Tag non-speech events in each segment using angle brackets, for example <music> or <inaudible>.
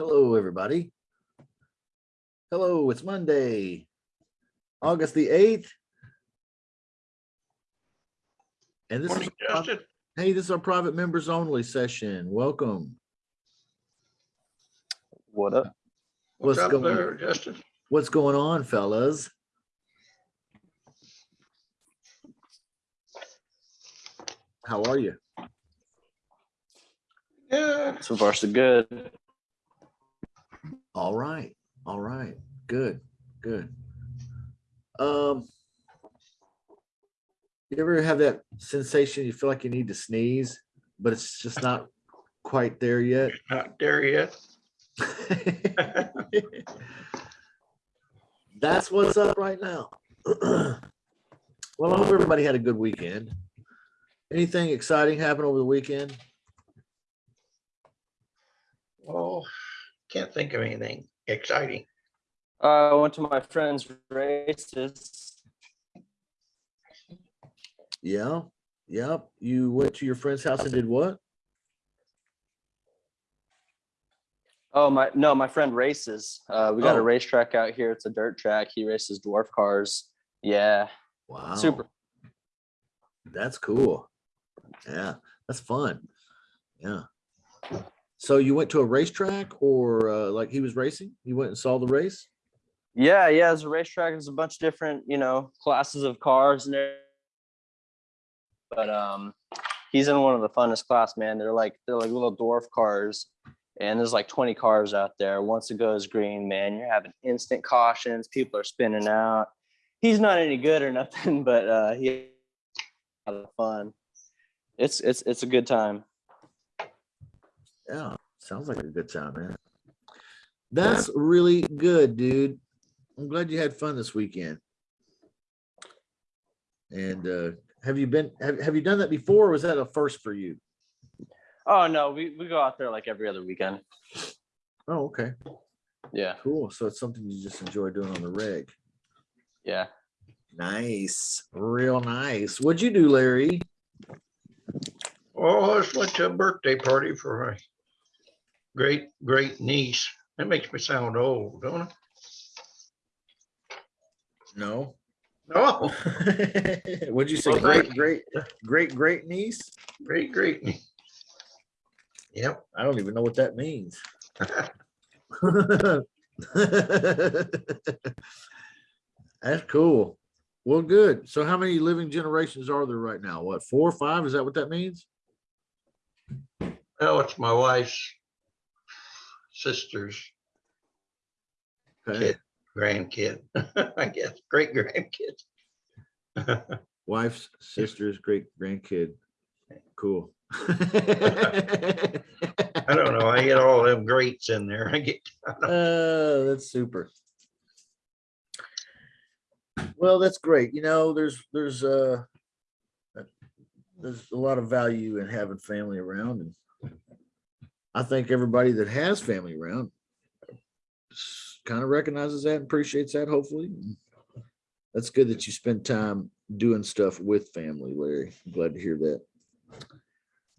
Hello, everybody. Hello, it's Monday, August the 8th. And this is, Justin. hey, this is our private members only session. Welcome. What up? What's What's up going- there, Justin? What's going on, fellas? How are you? Yeah, So far, so good. All right, all right, good, good. Um, you ever have that sensation you feel like you need to sneeze, but it's just not quite there yet? not there yet. <laughs> That's what's up right now. <clears throat> Well, I hope everybody had a good weekend. Anything exciting happen over the weekend? Oh, can't think of anything exciting. Uh, I went to my friend's races. Yeah, yep. You went to your friend's house and did what? Oh my, no, my friend races. Uh, we got Oh. a racetrack out here. It's a dirt track. He races dwarf cars. Yeah, Wow. super. That's cool. Yeah, that's fun. Yeah. So you went to a racetrack or uh, like he was racing? You went and saw the race? Yeah, yeah. There's a racetrack. There's a bunch of different, you know, classes of cars and there. But um, he's in one of the funnest class, man. They're like they're like little dwarf cars, and there's like 20 cars out there. Once it goes green, man, you're having instant cautions. People are spinning out. He's not any good or <laughs> nothing, but uh, he of fun. It's it's it's a good time. Yeah, sounds like a good time, man. That's really good, dude. I'm glad you had fun this weekend. And uh have you been have, have you done that before or was that a first for you? Oh no, we, we go out there like every other weekend. Oh, okay. Yeah, Cool. So it's something you just enjoy doing on the rig. yeah. Nice. Real nice. What'd you do, Larry? Oh, I just went to a birthday party for my great, great niece. That makes me sound old, don't it? No. No. <laughs> What'd you say? Well, Great, great, great, great niece? great, great. niece. Yep. I don't even know what that means. <laughs> That's cool. Well, good. So how many living generations are there right now? What, four or five? Is that what that means? Oh, it's my wife's sister's Okay. kid, grandkid, <laughs> I guess, great grandkid. <laughs> Wife's sister's great grandkid. Cool. I don't know. I get all them greats in there. I get, <laughs> Uh, that's super. Well, that's great. You know, there's, there's, uh, there's a lot of value in having family around and I think everybody that has family around kind of recognizes that and appreciates that, hopefully. That's good that you spend time doing stuff with family, Larry. I'm glad to hear that.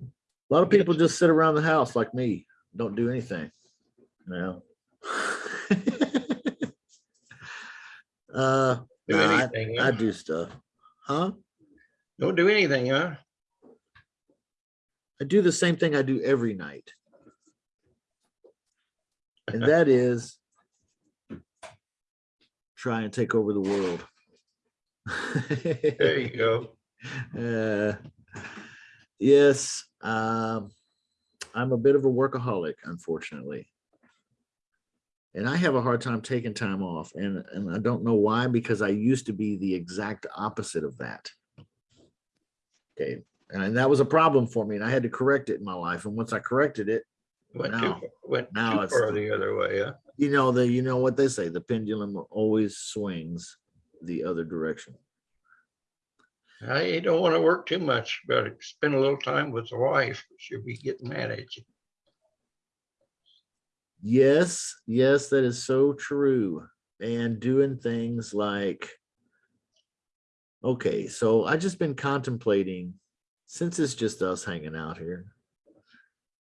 A lot of people just sit around the house like me, don't do anything. No. <laughs> Uh, do anything. I huh? do stuff. Huh? Don't do anything, huh? I do the same thing I do every night. And that is try and take over the world. There you go. <laughs> Uh, yes, um, I'm a bit of a workaholic, unfortunately. And I have a hard time taking time off and, and I don't know why, because I used to be the exact opposite of that. Okay, and that was a problem for me and I had to correct it in my life. And once I corrected it, Went Now- far- went now too it's- far the other way, huh? you know, the, you know what they say, the pendulum always swings the other direction. I don't want to work too much, but spend a little time with the wife. She'll be getting mad at you. Yes, yes, that is so true. And doing things like, okay, so I just been contemplating, since it's just us hanging out here.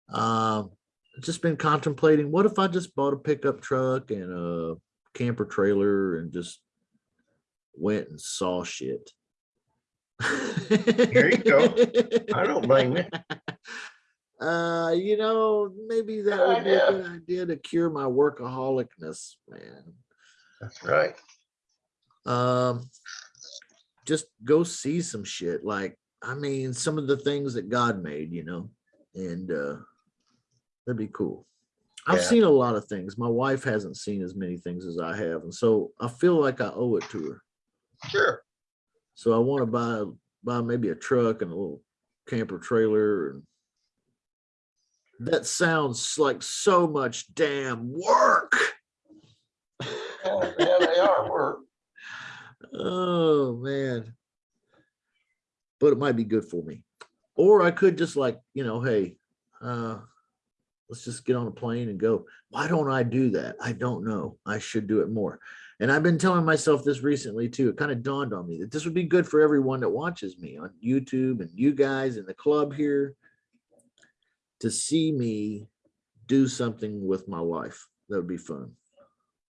Um, just been contemplating, what if I just bought a pickup truck and a camper trailer and just went and saw shit? There you go. <laughs> I don't blame you. Uh, you know, maybe that would be a idea. good idea to cure my workaholicness, man. That's right. Um, just go see some shit. Like, I mean, some of the things that God made, you know, and uh, that'd be cool. I've Yeah. seen a lot of things. My wife hasn't seen as many things as I have, and so I feel like I owe it to her. Sure. So I want to buy buy maybe a truck and a little camper trailer and that sounds like so much damn work. Yeah, yeah, they are work. <laughs> oh man. But it might be good for me. Or I could just like, you know, hey, uh let's just get on a plane and go. Why don't I do that? I don't know. I should do it more. And I've been telling myself this recently too. It kind of dawned on me that this would be good for everyone that watches me on YouTube and you guys in the club here to see me do something with my life. That would be fun.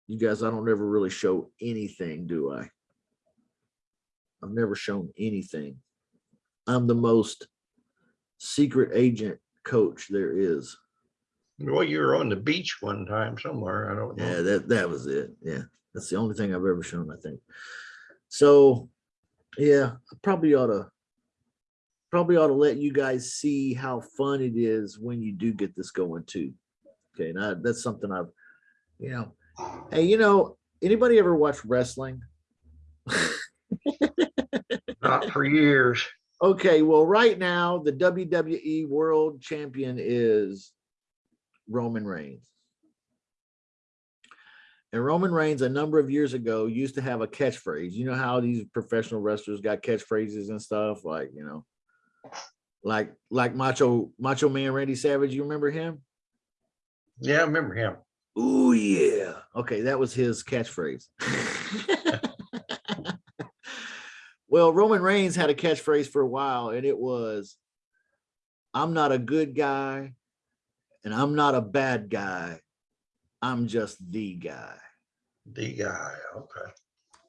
You guys, I don't ever really show anything, do I? I've never shown anything. I'm the most secret agent coach there is. Well, you were on the beach one time somewhere. I don't Yeah, that that was it. Yeah, that's the only thing I've ever shown. I think. So, yeah, I probably ought to probably ought to let you guys see how fun it is when you do get this going too. Okay, now that's something I've, you know, hey, you know, anybody ever watch wrestling? <laughs> Not for years. Okay, well, right now the WWE World Champion is Roman Reigns. And Roman Reigns, a number of years ago, used to have a catchphrase. You know how these professional wrestlers got catchphrases and stuff, like you know, like like Macho Macho Man Randy Savage. You remember him? Yeah, I remember him. Oh yeah. Okay, that was his catchphrase. <laughs> well, Roman Reigns had a catchphrase for a while, and it was, "I'm not a good guy, and I'm not a bad guy. I'm just the guy." The guy. Okay.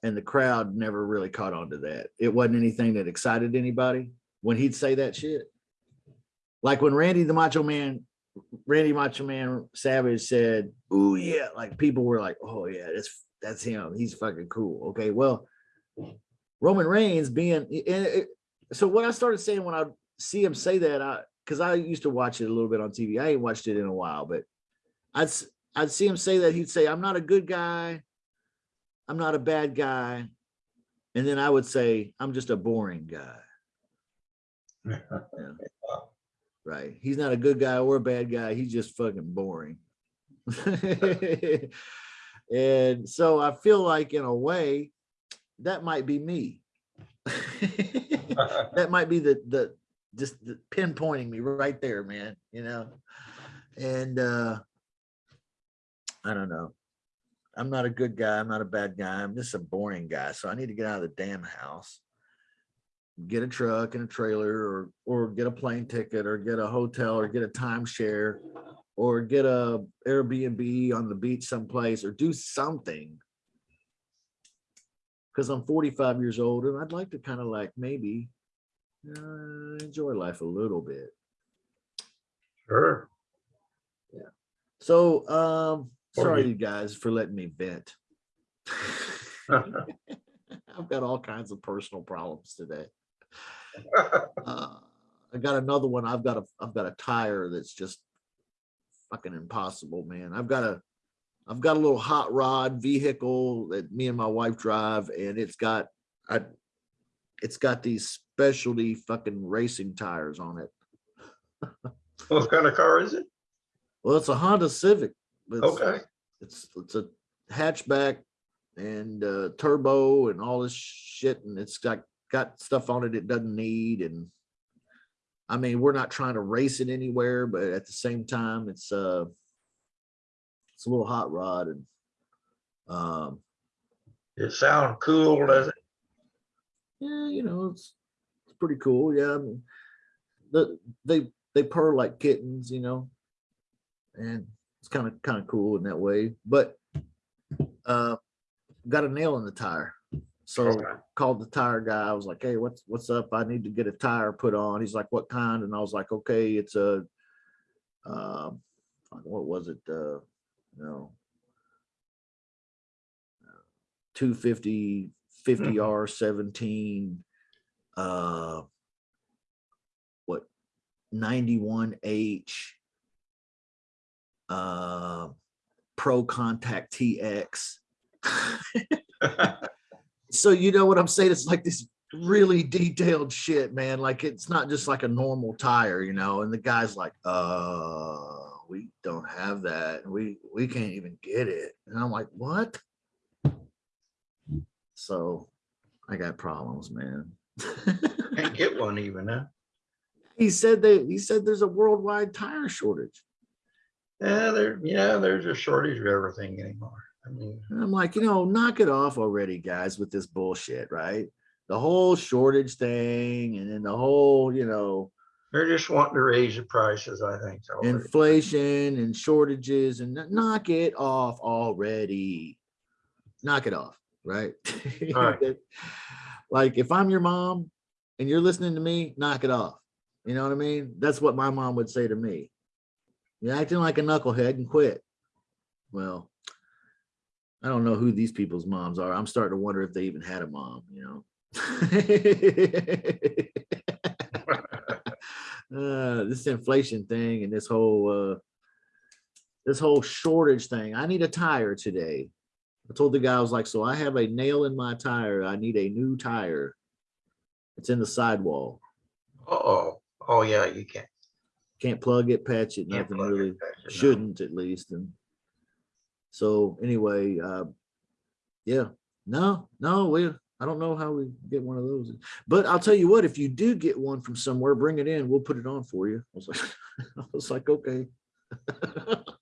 And the crowd never really caught on to that. It wasn't anything that excited anybody when he'd say that shit. Like when Randy the Macho Man, Randy Macho Man Savage said, "Oh yeah," like people were like, "Oh yeah, that's that's him. He's fucking cool." Okay, well, Roman Reigns being and it, so what I started saying when I see him say that, I because I used to watch it a little bit on TV. I ain't watched it in a while, but I'd I'd see him say that he'd say, "I'm not a good guy, I'm not a bad guy," and then I would say, "I'm just a boring guy." <laughs> Right? He's not a good guy or a bad guy. He's just fucking boring. <laughs> and so I feel like, in a way, that might be me. <laughs> that might be the the just pinpointing me right there, man. You know, and uh I don't know. I'm not a good guy. I'm not a bad guy. I'm just a boring guy. So I need to get out of the damn house, get a truck and a trailer, or or get a plane ticket, or get a hotel, or get a timeshare, or get a Airbnb on the beach someplace, or do something. Because I'm 45 years old and I'd like to kind of like maybe uh, enjoy life a little bit. Sure. Yeah. So, um, Or sorry you- you guys for letting me vent. <laughs> <laughs> I've got all kinds of personal problems today. <laughs> Uh, I got another one. I've got a I've got a tire that's just fucking impossible, man. I've got a I've got a little hot rod vehicle that me and my wife drive, and it's got I it's got these specialty fucking racing tires on it. <laughs> What kind of car is it? Well, it's a Honda Civic. It's- Okay. it's it's a hatchback and uh turbo and all this shit and it's got got stuff on it it doesn't need and i mean we're not trying to race it anywhere but at the same time it's uh it's a little hot rod and um It sound cool, does it? yeah you know it's pretty cool yeah I mean, the they they purr like kittens you know and it's kind of kind of cool in that way. But uh, got a nail in the tire, so Okay. called the tire guy. I was like, "Hey, what's what's up? I need to get a tire put on." He's like, "What kind?" And I was like, "Okay, it's a uh, what was it? Uh, no, 250 50 R 17 uh what 91H uh ProContact TX. <laughs> so you know what I'm saying? It's like this really detailed shit, man. Like it's not just like a normal tire, you know. And the guy's like, uh, we don't have that. We we can't even get it. And I'm like, what? So I got problems, man. Can't get one even, huh? he said they he said there's a worldwide tire shortage. Yeah, there, yeah, there's a shortage of everything anymore. I mean, And I'm like, you know, knock it off already, guys, with this bullshit, right? The whole shortage thing and then the whole, you know, they're just wanting to raise the prices, I think. so. inflation and shortages and knock it off already. Knock it off, right? <laughs> Right. Like if I'm your mom and you're listening to me, knock it off. You know what I mean? That's what my mom would say to me. You're acting like a knucklehead and quit. Well, I don't know who these people's moms are. I'm starting to wonder if they even had a mom, you know. <laughs> uh, this inflation thing and this whole uh, this whole shortage thing. I need a tire today. I told the guy I was like, so I have a nail in my tire. I need a new tire. It's in the sidewall. Uh-oh, oh, yeah, you can't. Can't plug it, patch it, nothing it really. you know. Shouldn't at least. And so anyway, uh, yeah, no, no, we. I don't know how we get one of those, but I'll tell you what. If you do get one from somewhere, bring it in. We'll put it on for you. I was like, <laughs> I was like, okay. <laughs>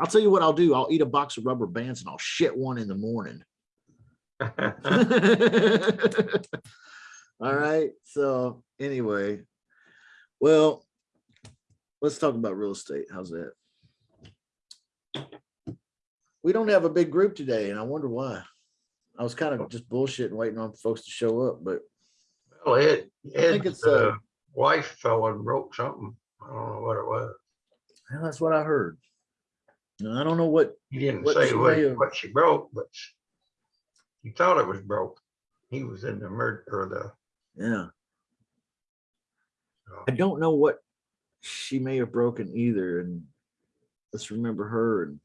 I'll tell you what I'll do. I'll eat a box of rubber bands and I'll shit one in the morning. <laughs> All right. So anyway, well, let's talk about real estate. How's that? We don't have a big group today, and I wonder why. I was kind of just bullshitting, waiting on folks to show up, but Well, Ed, think it's, uh, uh, wife fell and broke something. I don't know what it was. well, that's what I heard. And I don't know what, He didn't What say what, have- what she broke, but he thought it was broke. He was in the murder or the, yeah. I don't know what she may have broken either, and let's remember her and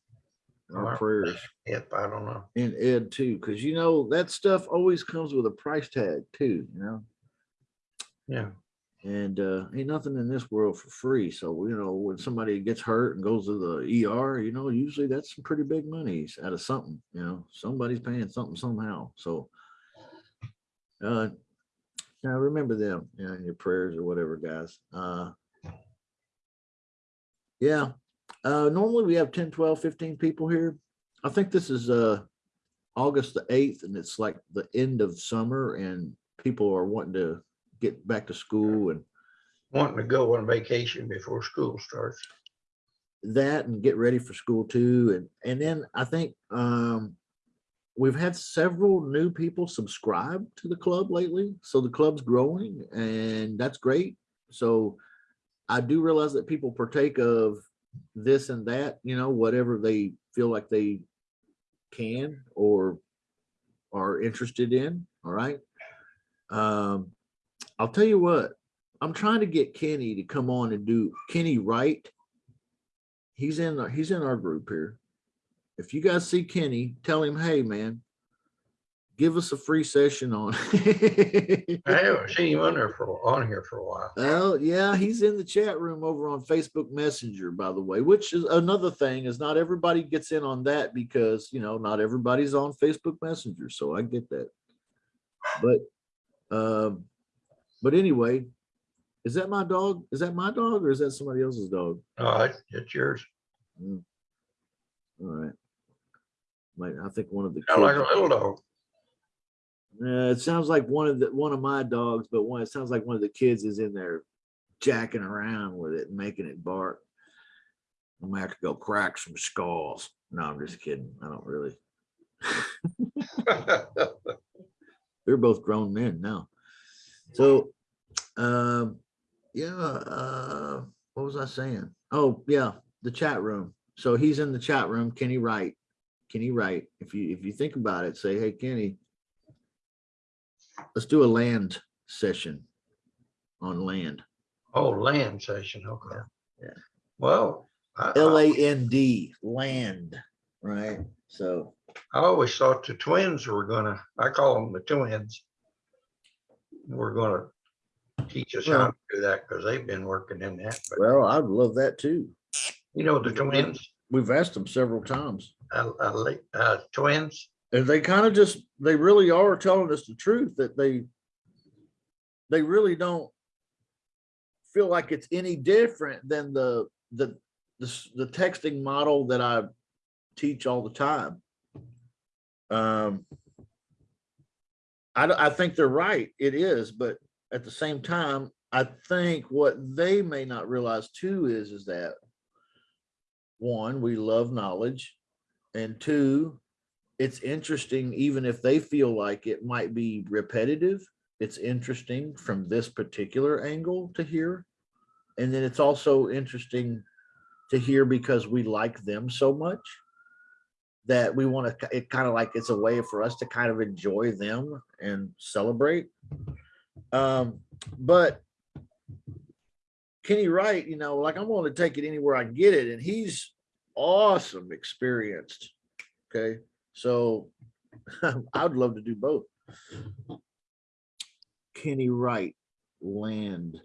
our Alright. prayers. Yep, I don't know. and Ed too, because you know that stuff always comes with a price tag too, you know. Yeah, And uh ain't nothing in this world for free. So you know, when somebody gets hurt and goes to the ER, you know, usually that's some pretty big monies out of something, you know, somebody's paying something somehow. So uh now remember them, you know, in your prayers or whatever, guys. Uh yeah. Uh normally we have 10, 12, 15 people here. I think this is uh August the eighth, and it's like the end of summer and people are wanting to get back to school and wanting to go on vacation before school starts. that and get ready for school too. And and then I think um we've had several new people subscribe to the club lately. So the club's growing and that's great. So I do realize that people partake of this and that, you know, whatever they feel like they can or are interested in. All right. Um, I'll tell you what, I'm trying to get Kenny to come on and do Kenny Wright. He's in our, he's in our group here. If you guys see Kenny, tell him, hey man, give us a free session on. <laughs> I haven't seen him on there for, on here for a while. Well, yeah, he's in the chat room over on Facebook Messenger, by the way, which is another thing is not everybody gets in on that because, you know, not everybody's on Facebook Messenger. So I get that. But, um, but anyway, is that my dog? Is that my dog or is that somebody else's dog? No, it's, yours. Mm. All right. Like, I think one of the. Sound like a kids- little dog. Uh, it sounds like one of the one of my dogs, but one it sounds like one of the kids is in there jacking around with it and making it bark. I'm gonna have to go crack some skulls. No, I'm just kidding. I don't really. <laughs> <laughs> They're both grown men now. So, um, yeah, uh, what was I saying? Oh, yeah, the chat room. So he's in the chat room. Kenny Wright. Kenny Wright. If you, if you think about it, say, hey, Kenny, let's do a land session on land. Oh, land session, okay. Yeah. Well, I, L A N D, land, right? So, I always thought the twins were gonna, I call them the twins. We're gonna teach us how to do that because they've been working in that, but well, I'd love that too. you know, the twins, We've asked them several times. uh, uh, uh, twins, And they kind of just, they really are telling us the truth that they, they really don't feel like it's any different than the, the, the, s- the texting model that I teach all the time. Um, I, I think they're right. It is, but at the same time, I think what they may not realize too is, is that one, we love knowledge. And two, it's interesting, even if they feel like it might be repetitive, it's interesting from this particular angle to hear. And then it's also interesting to hear because we like them so much that we want to, it kind of like, it's a way for us to kind of enjoy them and celebrate. Um, but Kenny Wright, you know, like I'm willing to take it anywhere I can get it, and he's awesome experienced. Okay, so <laughs> I'd love to do both. Kenny Wright, land.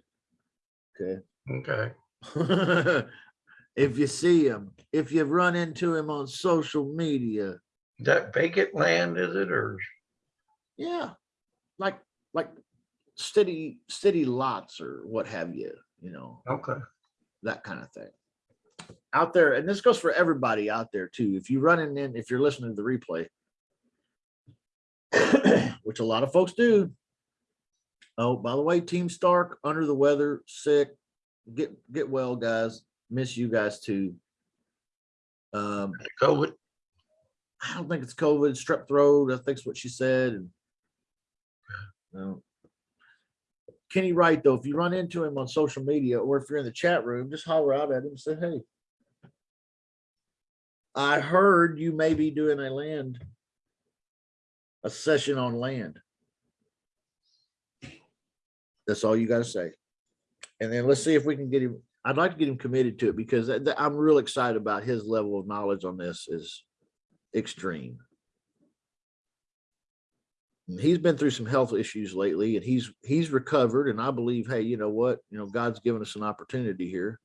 Okay. okay. <laughs> if you see him, if you've run into him on social media, That vacant land, is it, or, yeah, like like city city lots or what have you, you know. okay, that kind of thing. Out there, and this goes for everybody out there too. If you're running in, if you're listening to the replay, <coughs> which a lot of folks do. Oh, by the way, Team Stark under the weather, sick. Get get well, guys. Miss you guys too. Um, COVID, I don't think it's COVID, strep throat. I think's what she said. No. Kenny Wright, though, if you run into him on social media or if you're in the chat room, just holler out at him and say, hey. I heard you may be doing a land, a session on land. That's all you gotta say. And then let's see if we can get him, I'd like to get him committed to it because I'm real excited about his level of knowledge on this is extreme. He's been through some health issues lately and he's, he's recovered and I believe, hey, you know what, you know, God's given us an opportunity here.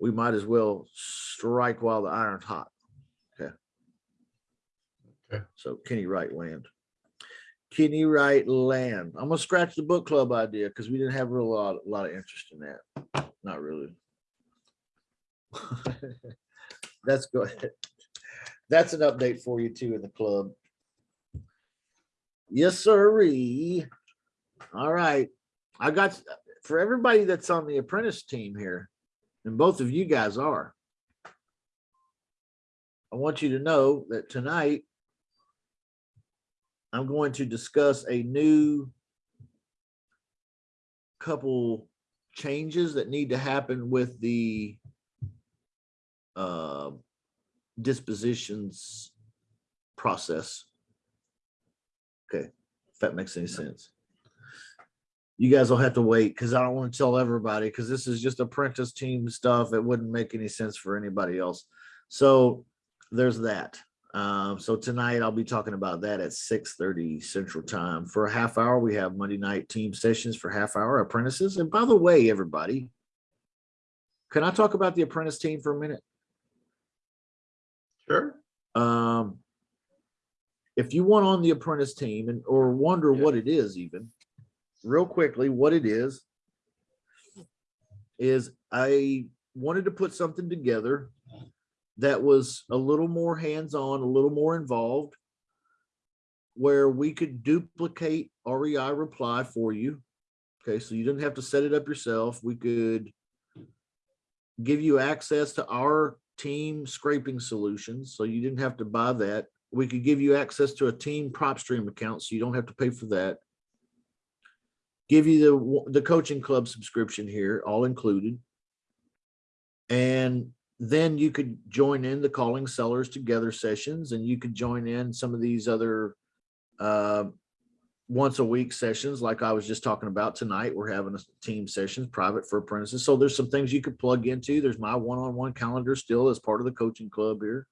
We might as well strike while the iron's hot. Okay. Okay. So Kenny Wright land. Kenny Wright land. I'm gonna scratch the book club idea because we didn't have a lot, a lot of interest in that. Not really. <laughs> That's good. <laughs> That's an update for you too in the club. Yes, sirree. All right. I got, for everybody that's on the apprentice team here, and both of you guys are. I want you to know that tonight I'm going to discuss a new couple changes that need to happen with the uh, dispositions process. Okay, if that makes any sense. You guys will have to wait because I don't want to tell everybody because this is just apprentice team stuff. It wouldn't make any sense for anybody else. So there's that. Um, so tonight I'll be talking about that at six thirty central time. For a half hour, we have Monday night team sessions for half hour apprentices. And by the way, everybody, can I talk about the apprentice team for a minute? sure, Um, if you want on the apprentice team and or wonder Yeah. what it is even, real quickly, what it is, is I wanted to put something together that was a little more hands-on, a little more involved, where we could duplicate REI reply for you. Okay, so you didn't have to set it up yourself. We could give you access to our team scraping solutions, so you didn't have to buy that. We could give you access to a team PropStream account, so you don't have to pay for that. Give you the, the coaching club subscription here, all included. And then you could join in the calling sellers together sessions and you could join in some of these other uh, once a week sessions like I was just talking about tonight. We're having a team sessions private for apprentices. So there's some things you could plug into. There's my one-on-one calendar still as part of the coaching club here.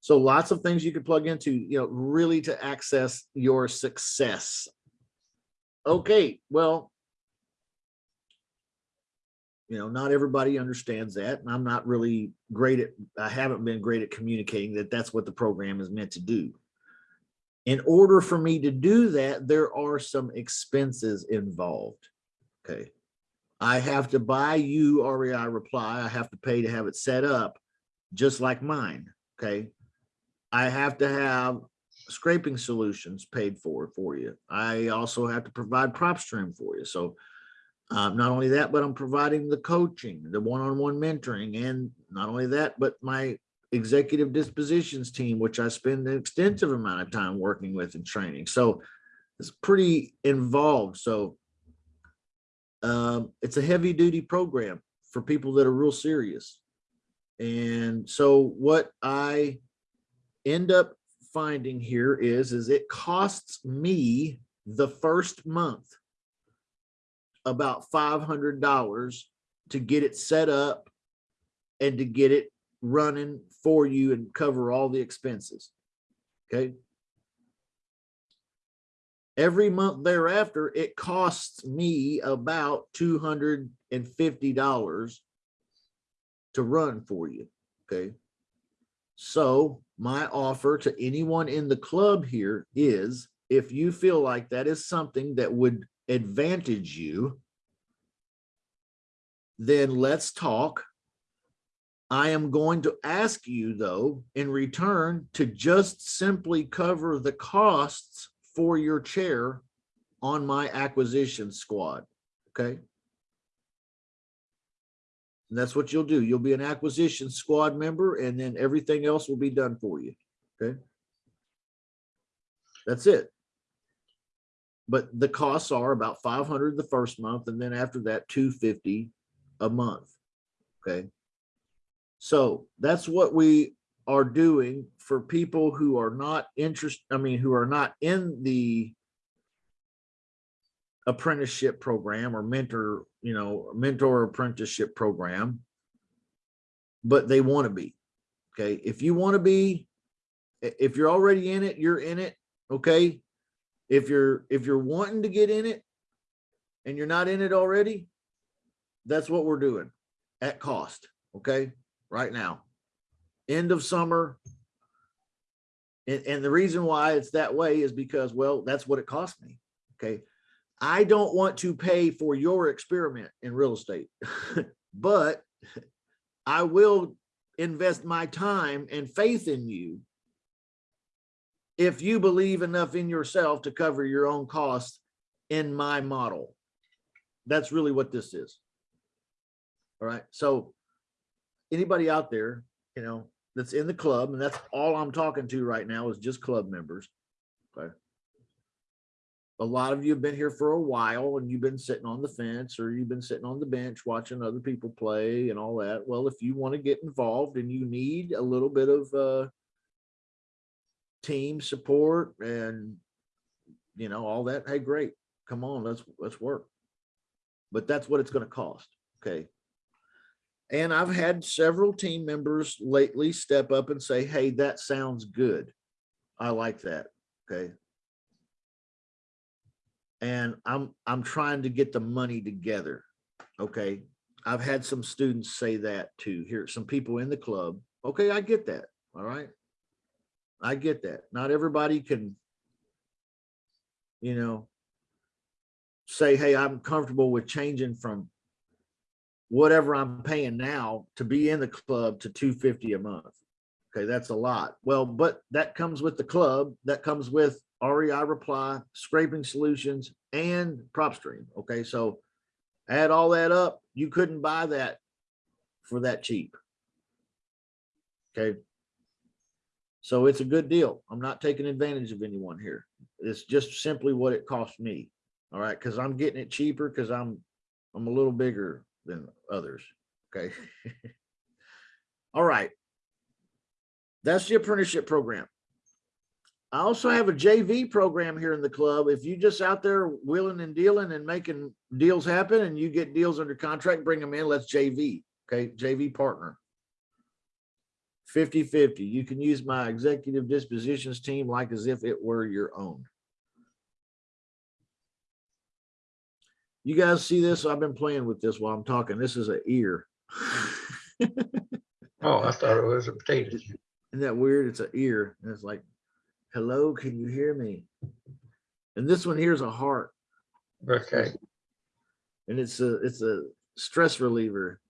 So lots of things you could plug into, you know, really to access your success. Okay, well, you know, not everybody understands that. And I'm not really great at, I haven't been great at communicating that that's what the program is meant to do. In order for me to do that, there are some expenses involved. Okay. I have to buy you REI reply. I have to pay to have it set up just like mine. Okay. I have to have scraping solutions paid for for you. I also have to provide PropStream for you. So um, not only that, but I'm providing the coaching, the one-on-one mentoring, and not only that, but my executive dispositions team, which I spend an extensive amount of time working with and training. So it's pretty involved. So um, it's a heavy duty program for people that are real serious. And so what I end up finding here is, is it costs me the first month about five hundred dollars to get it set up and to get it running for you and cover all the expenses. Okay. Every month thereafter, it costs me about two hundred and fifty dollars to run for you. Okay. So my offer to anyone in the club here is if you feel like that is something that would advantage you, then let's talk. I am going to ask you though, in return to just simply cover the costs for your chair on my acquisition squad, okay? And that's what you'll do. You'll be an acquisition squad member and then everything else will be done for you, okay? That's it. But the costs are about five hundred the first month and then after that, two fifty a month, okay? So that's what we are doing for people who are not interested, I mean, who are not in the apprenticeship program or mentor, you know, mentor apprenticeship program, but they want to be. Okay. If you want to be, if you're already in it, you're in it. Okay. If you're, if you're wanting to get in it and you're not in it already, that's what we're doing at cost. Okay. Right now, end of summer. And, and the reason why it's that way is because, well, that's what it cost me. Okay. I don't want to pay for your experiment in real estate, <laughs> but I will invest my time and faith in you if you believe enough in yourself to cover your own costs in my model. That's really what this is. All right. So anybody out there, you know, that's in the club, and that's all I'm talking to right now is just club members. Okay. A lot of you have been here for a while and you've been sitting on the fence or you've been sitting on the bench watching other people play and all that. Well, if you want to get involved and you need a little bit of uh team support and you know, all that, hey, great. Come on, let's let's work. But that's what it's going to cost. Okay. And I've had several team members lately step up and say, hey, that sounds good. I like that. Okay. And I'm, I'm trying to get the money together. Okay. I've had some students say that too. Here, some people in the club. Okay, I get that. All right. I get that. Not everybody can, you know, say, hey, I'm comfortable with changing from whatever I'm paying now to be in the club to 250 a month. Okay, that's a lot. Well, but that comes with the club, that comes with REI reply, scraping solutions and PropStream. Okay, so Add all that up, you couldn't buy that for that cheap. Okay. So it's a good deal. I'm not taking advantage of anyone here. It's just simply what it cost me. All right, because I'm getting it cheaper because I'm I'm a little bigger than others. Okay. <laughs> All right. That's the apprenticeship program. I also have a JV program here in the club. If you just out there willing and dealing and making deals happen and you get deals under contract, bring them in, let's JV. Okay, JV partner. 50-50. You can use my executive dispositions team like as if it were your own. You guys see this? I've been playing with this while I'm talking. This is an ear. <laughs> Oh, I thought it was a potato. Isn't that weird? It's an ear. And it's like, hello, can you hear me? And this one here's a heart. Okay, And it's a it's a stress reliever.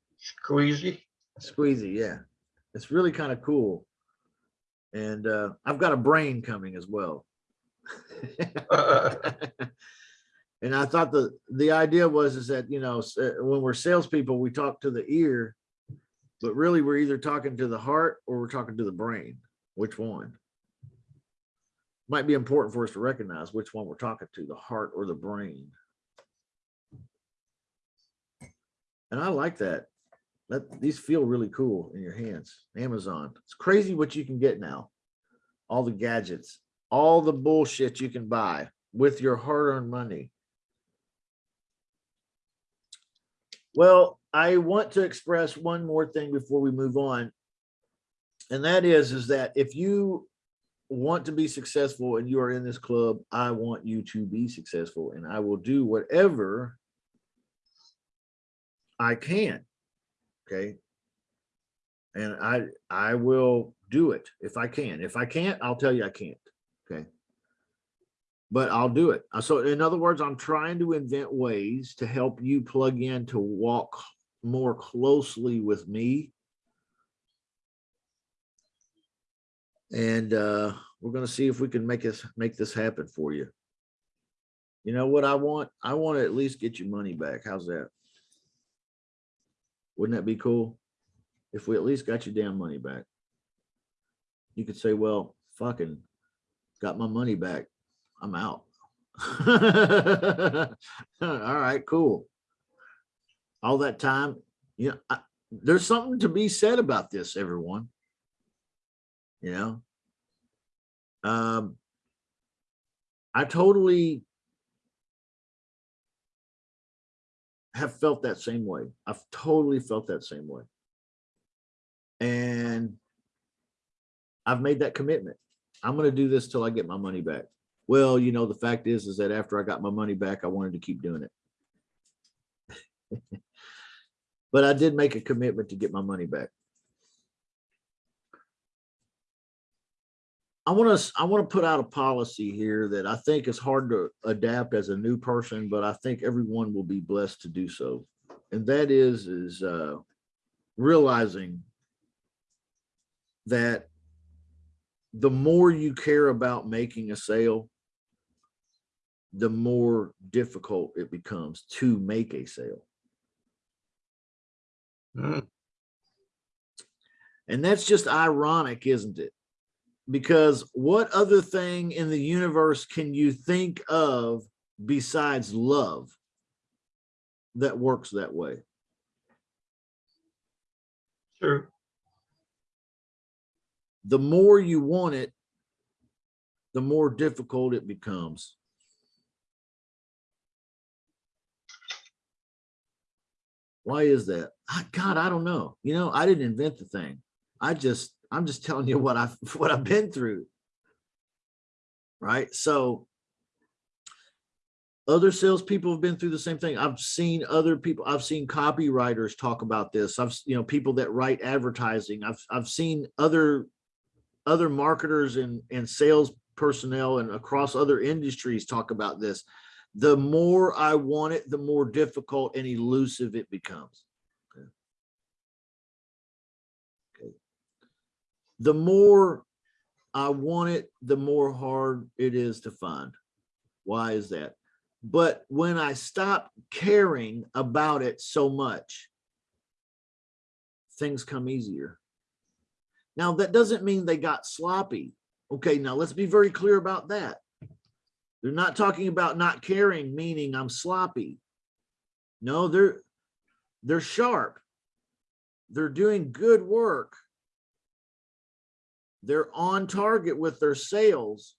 squeezy. Squeezy, yeah. It's really kind of cool. And uh I've got a brain coming as well. <laughs> and I thought the the idea was is that you know uh, when we're salespeople, we talk to the ear, but really we're either talking to the heart or we're talking to the brain. Which one? Might be important for us to recognize which one we're talking to, the heart or the brain. And I like that. These feel really cool in your hands. Amazon. It's crazy what you can get now. All the gadgets, all the bullshit you can buy with your hard-earned money. Well, I want to express one more thing before we move on. And that is, is that if you want to be successful and you are in this club, I want you to be successful and I will do whatever I can. Okay. And I, I will do it if I can. If I can't, I'll tell you I can't. Okay. But I'll do it. Uh, So in other words, I'm trying to invent ways to help you plug in to walk more closely with me. And uh, we're gonna see if we can make us, make this happen for you. You know what I want? I want to at least get your money back. How's that? Wouldn't that be cool? If we at least got your damn money back. You could say, well, fucking got my money back. I'm out. <laughs> All right, cool. All that time, you know, I, there's something to be said about this, everyone. You know? Um, I totally have felt that same way. I've totally felt that same way. And I've made that commitment. I'm going to do this till I get my money back. Well, you know, the fact is, is that after I got my money back, I wanted to keep doing it. <laughs> but I did make a commitment to get my money back. I want to, I want to put out a policy here that I think is hard to adapt as a new person, but I think everyone will be blessed to do so. And that is, is uh, realizing that the more you care about making a sale, the more difficult it becomes to make a sale. Hmm, And that's just ironic, isn't it? Because what other thing in the universe can you think of besides love that works that way? Sure. The more you want it, the more difficult it becomes. Why is that? God, I don't know. You know, I didn't invent the thing. I just, I'm just telling you what I've, <laughs> what I've been through. Right? So other salespeople have been through the same thing. I've seen other people, I've seen copywriters talk about this. I've, you know, people that write advertising. I've, I've seen other, other marketers and, and sales personnel and across other industries talk about this. The more I want it, the more difficult and elusive it becomes. Okay. Okay. The more I want it, the more hard it is to find. Why is that? But when I stop caring about it so much, things come easier. Now, that doesn't mean they got sloppy. Okay, now let's be very clear about that. They're not talking about not caring, meaning I'm sloppy. No, they're they're sharp. They're doing good work. They're on target with their sales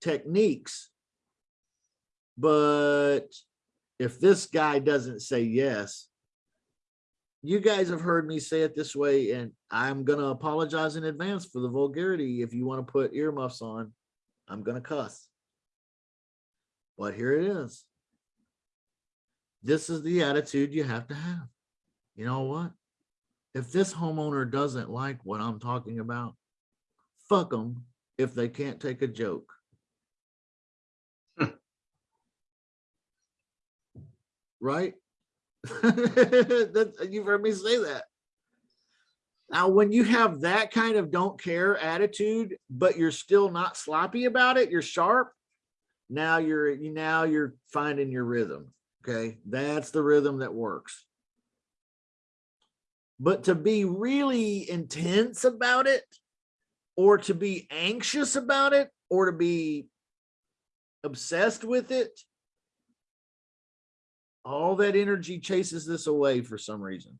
techniques. But if this guy doesn't say yes, you guys have heard me say it this way, and I'm gonna apologize in advance for the vulgarity. If you want to put earmuffs on, I'm gonna cuss. But here it is. This is the attitude you have to have. You know what? If this homeowner doesn't like what I'm talking about, fuck them if they can't take a joke. <laughs> Right? <laughs> You've heard me say that. Now, when you have that kind of don't care attitude, but you're still not sloppy about it, you're sharp. Now you're, now you're finding your rhythm. Okay, that's the rhythm that works. But to be really intense about it, or to be anxious about it, or to be obsessed with it, all that energy chases this away for some reason.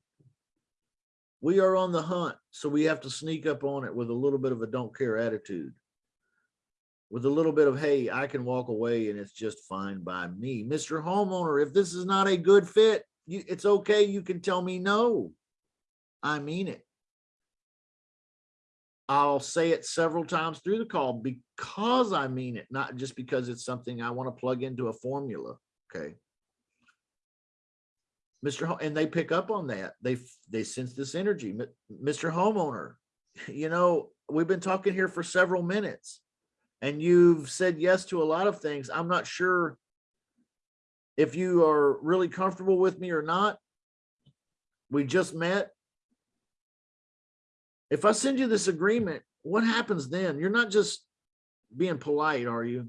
We are on the hunt, so we have to sneak up on it with a little bit of a don't care attitude. With a little bit of, hey, I can walk away and it's just fine by me. Mr. Homeowner, if this is not a good fit, you, it's okay. You can tell me no. I mean it. I'll say it several times through the call because I mean it, not just because it's something I want to plug into a formula. Okay. Mr. Ho- and they pick up on that. They they sense this energy. Mr. Homeowner, you know, we've been talking here for several minutes and you've said yes to a lot of things. I'm not sure if you are really comfortable with me or not. We just met. If I send you this agreement, what happens then? You're not just being polite, are you?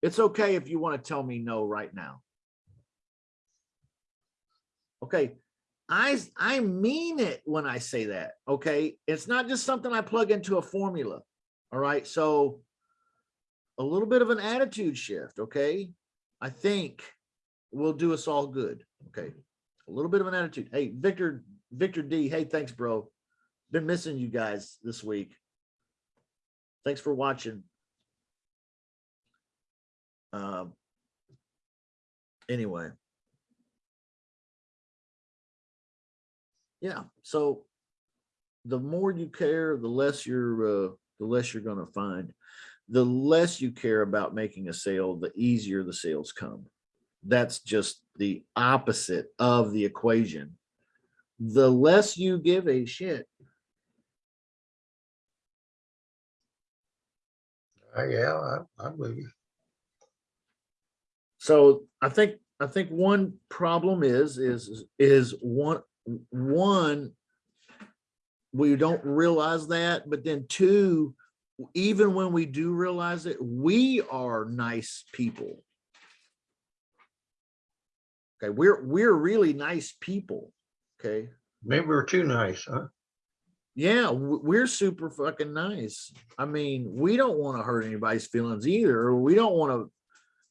It's okay if you want to tell me no right now. Okay, I I mean it when I say that. Okay, it's not just something I plug into a formula. All right, so a little bit of an attitude shift. Okay, I think will do us all good. Okay, a little bit of an attitude. Hey, Victor Victor D. Hey, thanks, bro. Been missing you guys this week. Thanks for watching. Um. Anyway. Yeah, so the more you care, the less you're, uh, the less you're gonna find. The less you care about making a sale, the easier the sales come. That's just the opposite of the equation. The less you give a shit, Uh, yeah, I, I'm with you. So I think, I think one problem is, is, is one, one, we don't realize that, but then two, even when we do realize it, we are nice people. Okay, we're, we're really nice people, okay? Maybe we're too nice, huh? Yeah, we're super fucking nice. I mean, we don't want to hurt anybody's feelings either. We don't want to,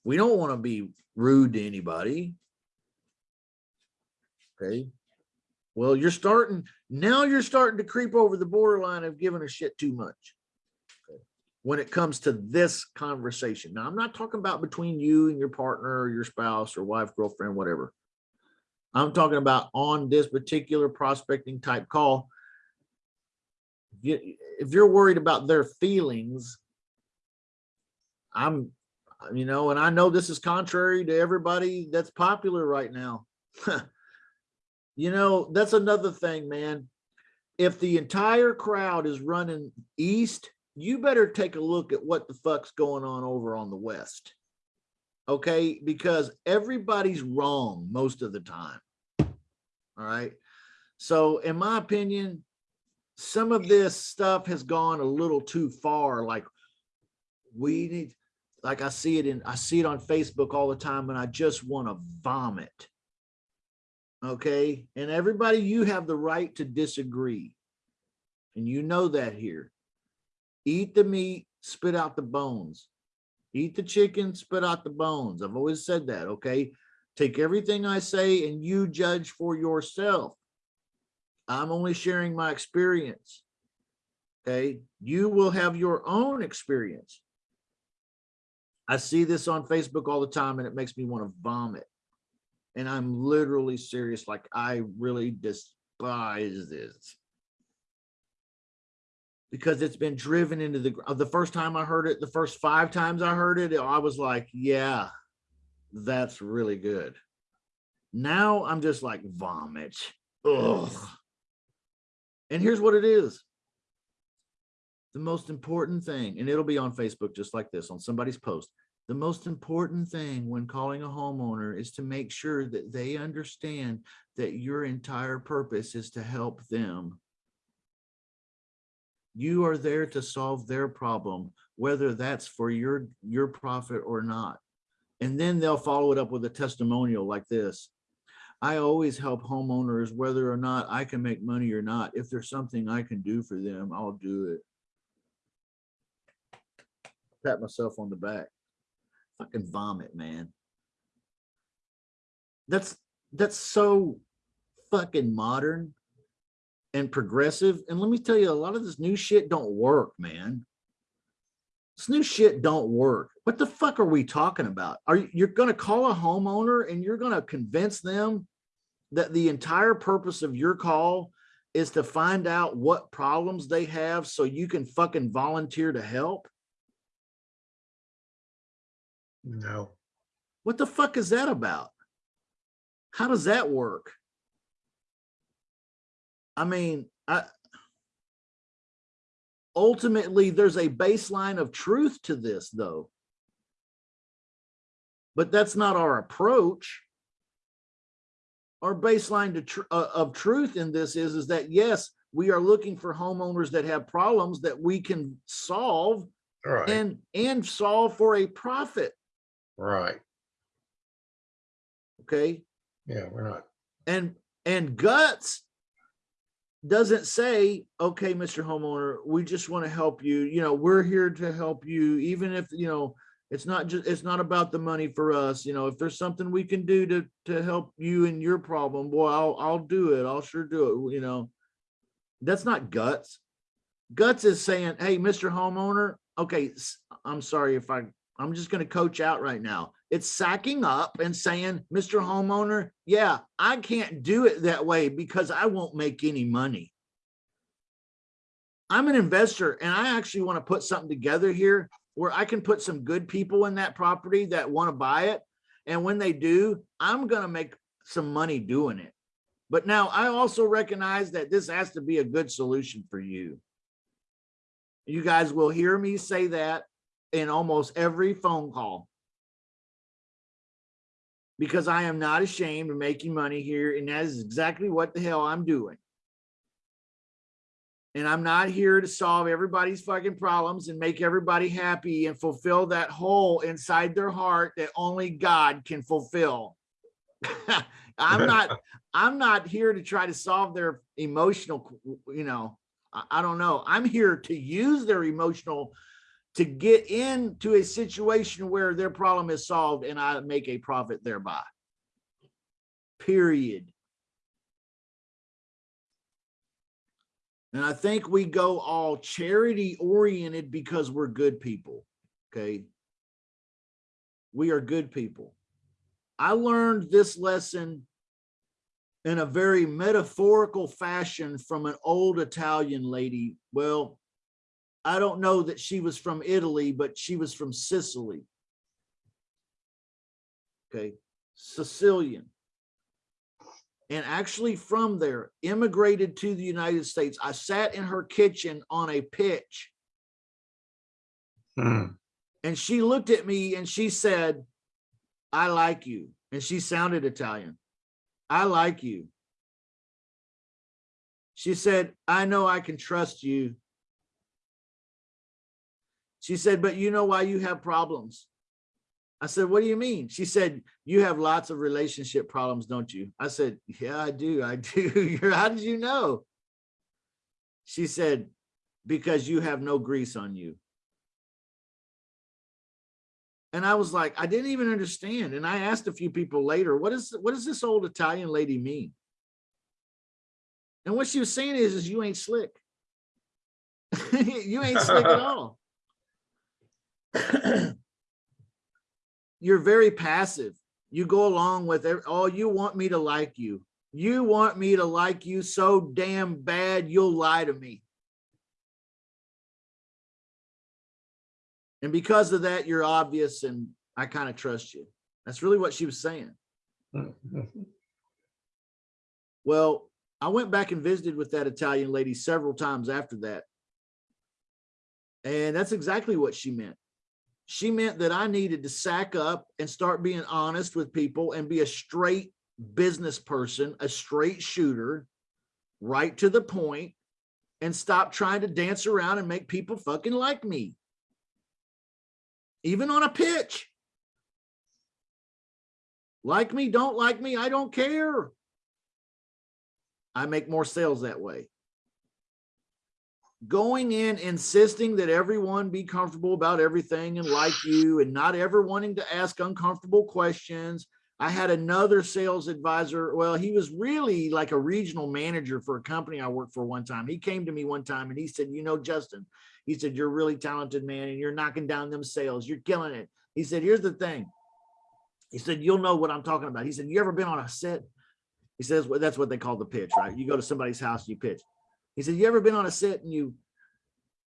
we don't want to be rude to anybody. Okay. Well, you're starting, now you're starting to creep over the borderline of giving a shit too much. When it comes to this conversation. Now, I'm not talking about between you and your partner or your spouse or wife, girlfriend, whatever. I'm talking about on this particular prospecting type call if you're worried about their feelings, I'm, you know, and I know this is contrary to everybody that's popular right now. <laughs> you know, that's another thing, man. If the entire crowd is running east, you better take a look at what the fuck's going on over on the west. Okay, because everybody's wrong most of the time. All right. So in my opinion, some of this stuff has gone a little too far. Like we need, like I see it in, I see it on Facebook all the time and I just want to vomit. Okay, and everybody, you have the right to disagree. And you know that here. Eat the meat, spit out the bones. Eat the chicken, spit out the bones. I've always said that, okay? Take everything I say and you judge for yourself. I'm only sharing my experience. Okay, you will have your own experience. I see this on Facebook all the time and it makes me want to vomit. And I'm literally serious, like I really despise this. Because it's been driven into the, the first time I heard it, the first five times I heard it, I was like, yeah, that's really good. Now I'm just like vomit. Ugh. And here's what it is. The most important thing, and it'll be on Facebook just like this on somebody's post. The most important thing when calling a homeowner is to make sure that they understand that your entire purpose is to help them. You are there to solve their problem, whether that's for your, your profit or not. And then they'll follow it up with a testimonial like this. I always help homeowners, whether or not I can make money or not. If there's something I can do for them, I'll do it. Pat myself on the back. Fucking vomit, man. That's, that's so fucking modern and progressive. And let me tell you, a lot of this new shit don't work, man. This new shit don't work. What the fuck are we talking about? Are you, you're gonna call a homeowner and you're gonna convince them that the entire purpose of your call is to find out what problems they have so you can fucking volunteer to help? No, What the fuck is that about? How does that work? I mean, I ultimately there's a baseline of truth to this though. But that's not our approach. Our baseline to tr- uh, of truth in this is is that yes, we are looking for homeowners that have problems that we can solve right, and and solve for a profit, right. okay? Yeah, we're not, and and guts doesn't say okay mr homeowner we just want to help you you know we're here to help you even if you know it's not just it's not about the money for us you know if there's something we can do to to help you in your problem boy i'll i'll do it i'll sure do it you know. That's not guts. Guts is saying hey mr homeowner okay I'm sorry if i i'm just going to coach out right now it's sacking up and saying, Mr. Homeowner, yeah, I can't do it that way because I won't make any money. I'm an investor and I actually want to put something together here where I can put some good people in that property that want to buy it. And when they do, I'm going to make some money doing it. But now I also recognize that this has to be a good solution for you. You guys will hear me say that in almost every phone call because I am not ashamed of making money here. And that is exactly what the hell I'm doing. And I'm not here to solve everybody's fucking problems and make everybody happy and fulfill that hole inside their heart that only God can fulfill. <laughs> I'm not, <laughs> I'm not here to try to solve their emotional, you know, I, I don't know. I'm here to use their emotional to get into a situation where their problem is solved and I make a profit thereby. Period. And I think we go all charity oriented because we're good people. Okay. We are good people. I learned this lesson in a very metaphorical fashion from an old Italian lady. Well, I don't know that she was from Italy, but she was from Sicily. Okay, Sicilian. And actually from there, immigrated to the United States. I sat in her kitchen on a pitch Hmm, and she looked at me and she said, I like you. And she sounded Italian. I like you. She said, I know I can trust you. She said, but you know why you have problems? I said, what do you mean? She said, you have lots of relationship problems, don't you? I said, yeah, I do. I do. <laughs> How did you know? She said, because you have no grease on you. And I was like, I didn't even understand. And I asked a few people later, what is what does this old Italian lady mean? And what she was saying is, is you ain't slick. <laughs> you ain't slick at <laughs> all. <clears throat> You're very passive. You go along with it. Oh, you want me to like you. You want me to like you so damn bad, you'll lie to me. And because of that, you're obvious and I kind of trust you. That's really what she was saying. <laughs> Well, I went back and visited with that Italian lady several times after that. And that's exactly what she meant. She meant that I needed to sack up and start being honest with people and be a straight business person, a straight shooter, right to the point, and stop trying to dance around and make people fucking like me. Even on a pitch. Like me, don't like me, I don't care. I make more sales that way. Going in, insisting that everyone be comfortable about everything and like you and not ever wanting to ask uncomfortable questions. I had another sales advisor. Well, he was really like a regional manager for a company I worked for one time. He came to me one time and he said, you know, Justin, he said, you're a really talented man and you're knocking down them sales. You're killing it. He said, here's the thing. He said, you'll know what I'm talking about. He said, you ever been on a set? He says, well, that's what they call the pitch, right? You go to somebody's house, you pitch. He said, you ever been on a set and you,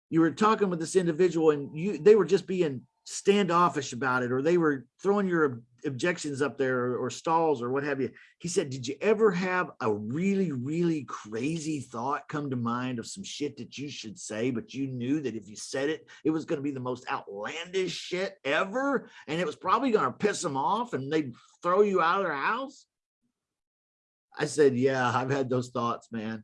you were talking with this individual and you, they were just being standoffish about it, or they were throwing your ob- objections up there or, or stalls or what have you. He said, did you ever have a really, really crazy thought come to mind of some shit that you should say, but you knew that if you said it, it was going to be the most outlandish shit ever. And it was probably going to piss them off and they'd throw you out of their house. I said, yeah, I've had those thoughts, man.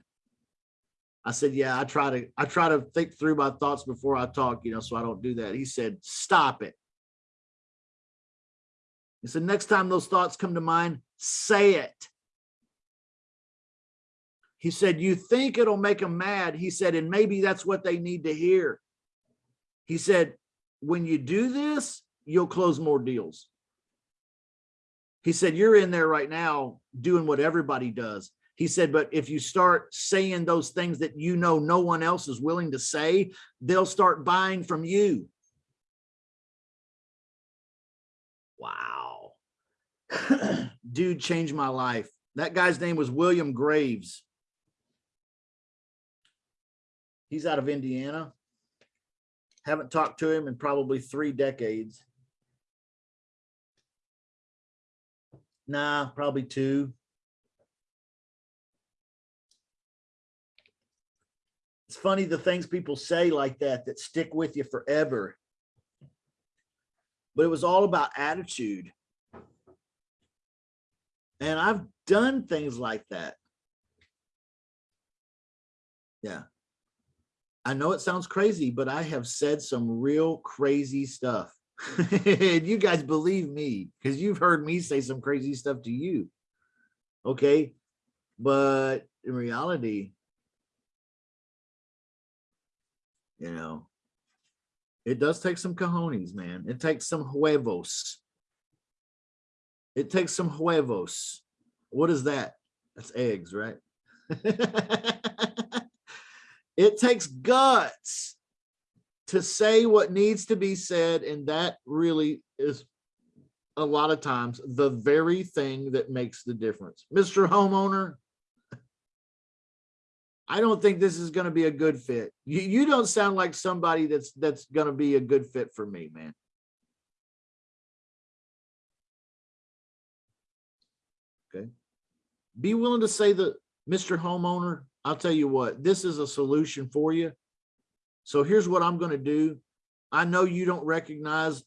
I said, yeah, I try to, I try to think through my thoughts before I talk, you know, so I don't do that. He said, stop it. He said, next time those thoughts come to mind, say it. He said, you think it'll make them mad. He said, and maybe that's what they need to hear. He said, when you do this, you'll close more deals. He said, you're in there right now doing what everybody does. He said, but if you start saying those things that you know no one else is willing to say, they'll start buying from you. Wow. <clears throat> Dude changed my life. That guy's name was William Graves. He's out of Indiana. Haven't talked to him in probably three decades. Nah, probably two. It's funny the things people say like that that stick with you forever. But it was all about attitude. And I've done things like that. Yeah. I know it sounds crazy, but I have said some real crazy stuff. <laughs> and you guys believe me because you've heard me say some crazy stuff to you. Okay. But in reality, you know, it does take some cojones, man. It takes some huevos. It takes some huevos. What is that? That's eggs, right? <laughs> it takes guts to say what needs to be said. And that really is a lot of times the very thing that makes the difference. Mr. Homeowner, I don't think this is going to be a good fit. You, you don't sound like somebody that's that's going to be a good fit for me, man. Okay. Be willing to say that, Mr. Homeowner, I'll tell you what, this is a solution for you. So here's what I'm going to do. I know you don't recognize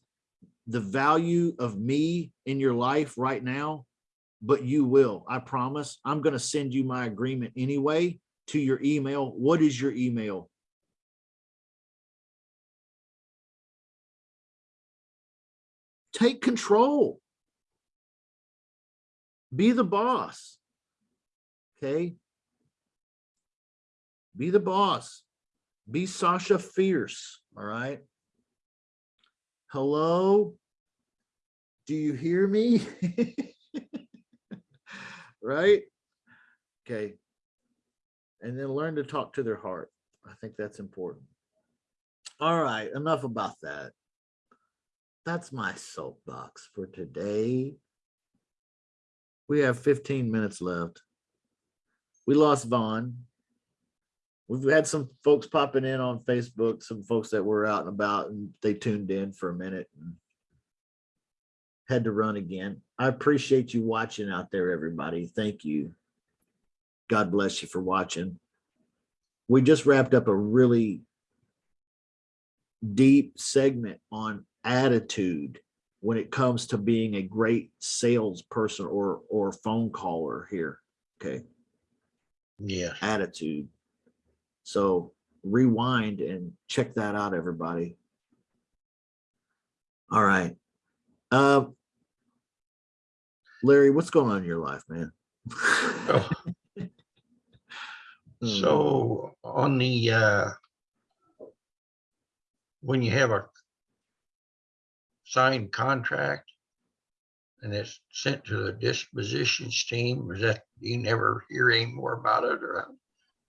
the value of me in your life right now, but you will. I promise. I'm going to send you my agreement anyway to your email. What is your email? take control. Be the boss. Okay. Be the boss. Be Sasha Fierce. All right. Hello. Do you hear me? <laughs> right? Okay. And then learn to talk to their heart. I think that's important. All right, enough about that. That's my soapbox for today. We have 15 minutes left. We lost Vaughn. We've had some folks popping in on Facebook, some folks that were out and about and they tuned in for a minute and had to run again. I appreciate you watching out there, everybody. Thank you. God bless you for watching. We just wrapped up a really deep segment on attitude when it comes to being a great salesperson or or phone caller here. Okay, Yeah. attitude. So rewind and check that out, everybody. All right. Um, Larry, what's going on in your life, man? Oh, <laughs> So on the, uh, when you have a signed contract and it's sent to the dispositions team, is that, you never hear any more about it or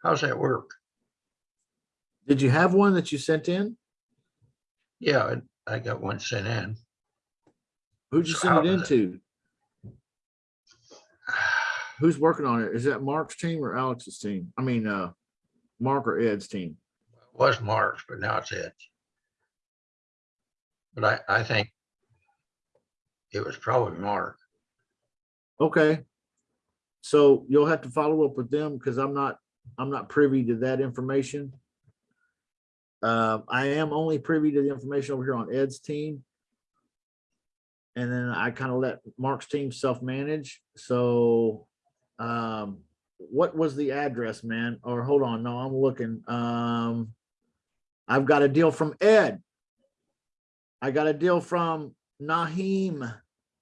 how's that work? Did you have one that you sent in? Yeah, I I got one sent in. Who'd you So send it does it- into? Who's working on it? Is that Mark's team or Alex's team? I mean, uh, Mark or Ed's team? It Was Mark's, but now it's Ed's. But I, I think it was probably Mark. Okay. So you'll have to follow up with them because I'm not, I'm not privy to that information. Um, I am only privy to the information over here on Ed's team. And then I kind of let Mark's team self-manage. So, um, what was the address, man? Or hold on, no, I'm looking. Um, I've got a deal from Ed. I got a deal from Naheem.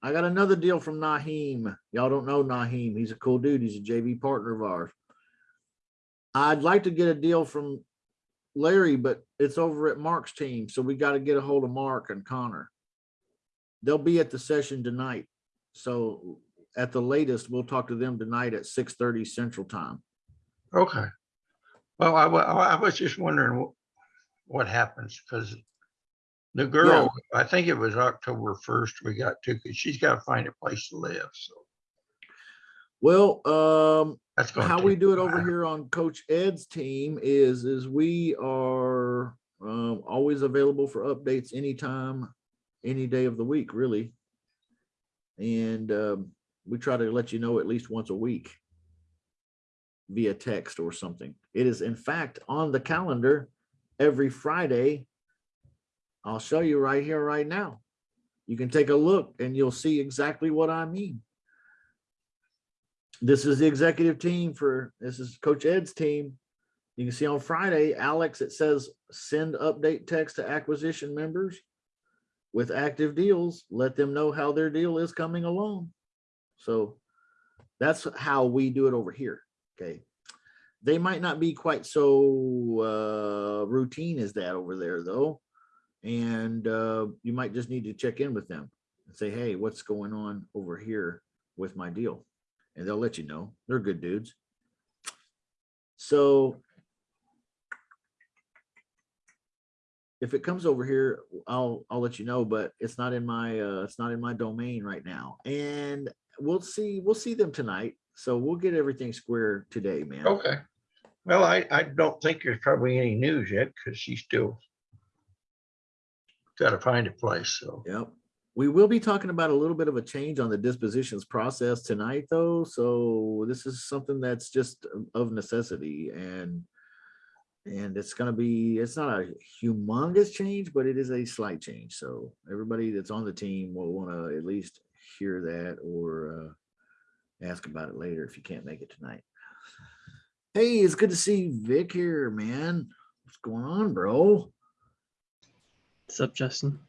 I got another deal from Naheem. Y'all don't know Naheem. He's a cool dude. He's a JV partner of ours. I'd like to get a deal from Larry, but it's over at Mark's team. So we got to get a hold of Mark and Connor. They'll be at the session tonight. So at the latest, we'll talk to them tonight at six thirty central time. Okay. Well, I, wa- I was just wondering wh- what happens because the girl, I think it was October first we got to, because she's got to find a place to live. So Well, um, that's going. how we do it over here on Coach Ed's team is, is we are um, always available for updates anytime, any day of the week, really. And um, we try to let you know at least once a week via text or something. It is in fact on the calendar every Friday. I'll show you right here, right now. You can take a look and you'll see exactly what I mean this is the executive team for, this is Coach Ed's team. You can see on Friday, Alex, it says send update text to acquisition members with active deals. Let them know how their deal is coming along. So that's how we do it over here. Okay. They might not be quite so uh, routine as that over there though. And uh, you might just need to check in with them and say, hey, what's going on over here with my deal? and they'll let you know. They're good dudes. So if it comes over here, I'll I'll let you know, but it's not in my uh it's not in my domain right now. And we'll see we'll see them tonight. So we'll get everything square today, man. Okay. Well, I, I don't think there's probably any news yet because she's still got to find a place. So Yep. We will be talking about a little bit of a change on the dispositions process tonight, though. So this is something that's just of necessity and and it's gonna be, it's not a humongous change, but it is a slight change. So everybody that's on the team will want to at least hear that or uh ask about it later if you can't make it tonight. Hey, it's good to see Vic here, man. What's going on, bro? What's up, Justin?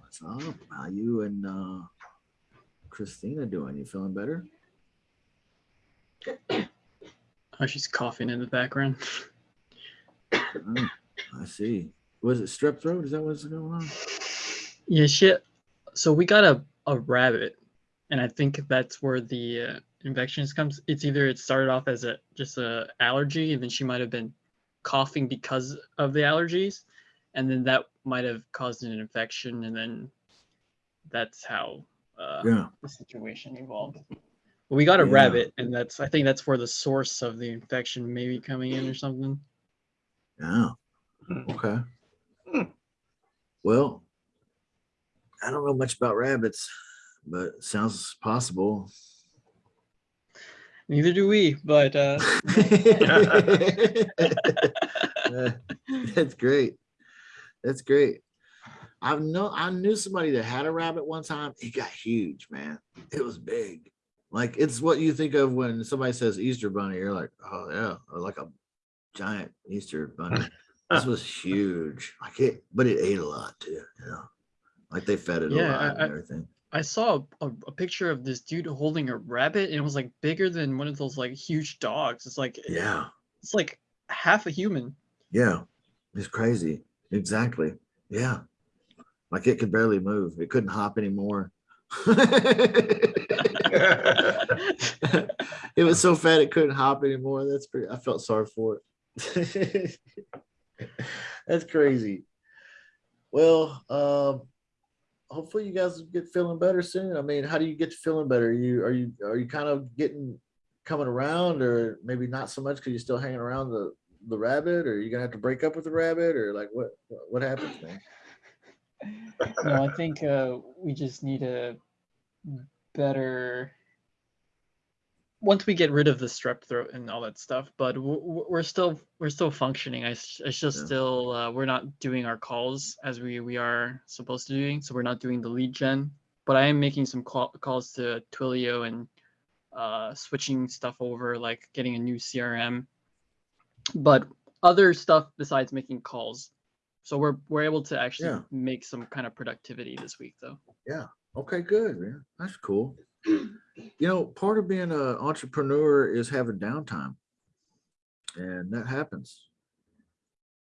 What's up? How you and uh, Christina doing? You feeling better? Oh, she's coughing in the background. <laughs> Oh, I see. Was it strep throat? Is that what's going on? Yeah, shit. So we got a, a rabbit, and I think that's where the uh, infections comes. It's either it started off as a just a allergy, and then she might have been coughing because of the allergies, and then that might have caused an infection, and then that's how uh, Yeah. the situation evolved. But we got a Yeah. rabbit, and that's I think that's where the source of the infection may be coming in or something. Yeah. Hmm. Okay. Well, I don't know much about rabbits, but it sounds possible. Neither do we, but uh, <laughs> That's great. That's great. I've know I knew somebody that had a rabbit one time. It got huge, man. It was big. Like it's what you think of when somebody says Easter bunny. You're like, oh yeah, or like a giant Easter bunny. this was <laughs> huge. Like it, but it ate a lot too. You know, like they fed it Yeah, a lot I- and everything. I saw a, a picture of this dude holding a rabbit, and it was like bigger than one of those like huge dogs. It's like Yeah, it's like half a human. yeah, it's crazy. Exactly. Yeah, like it could barely move. It couldn't hop anymore. <laughs> it was so fat it couldn't hop anymore. That's pretty. I felt sorry for it. <laughs> That's crazy. Well, um, hopefully you guys get feeling better soon. I mean, how do you get feeling better? you are you are you kind of getting coming around, or maybe not so much because you're still hanging around the the rabbit, or you're gonna have to break up with the rabbit, or like what what happens, <laughs> man? No, I think uh, we just need a better. Once we get rid of the strep throat and all that stuff, but we're still we're still functioning. I it's just Yeah. still uh, we're not doing our calls as we we are supposed to doing. So we're not doing the lead gen, but I am making some call, calls to Twilio and uh, switching stuff over, like getting a new CRM. But other stuff besides making calls. So we're we're able to actually Yeah. make some kind of productivity this week, though. Yeah. Okay, good, man. That's cool. <clears throat> You know, part of being an entrepreneur is having downtime. And that happens.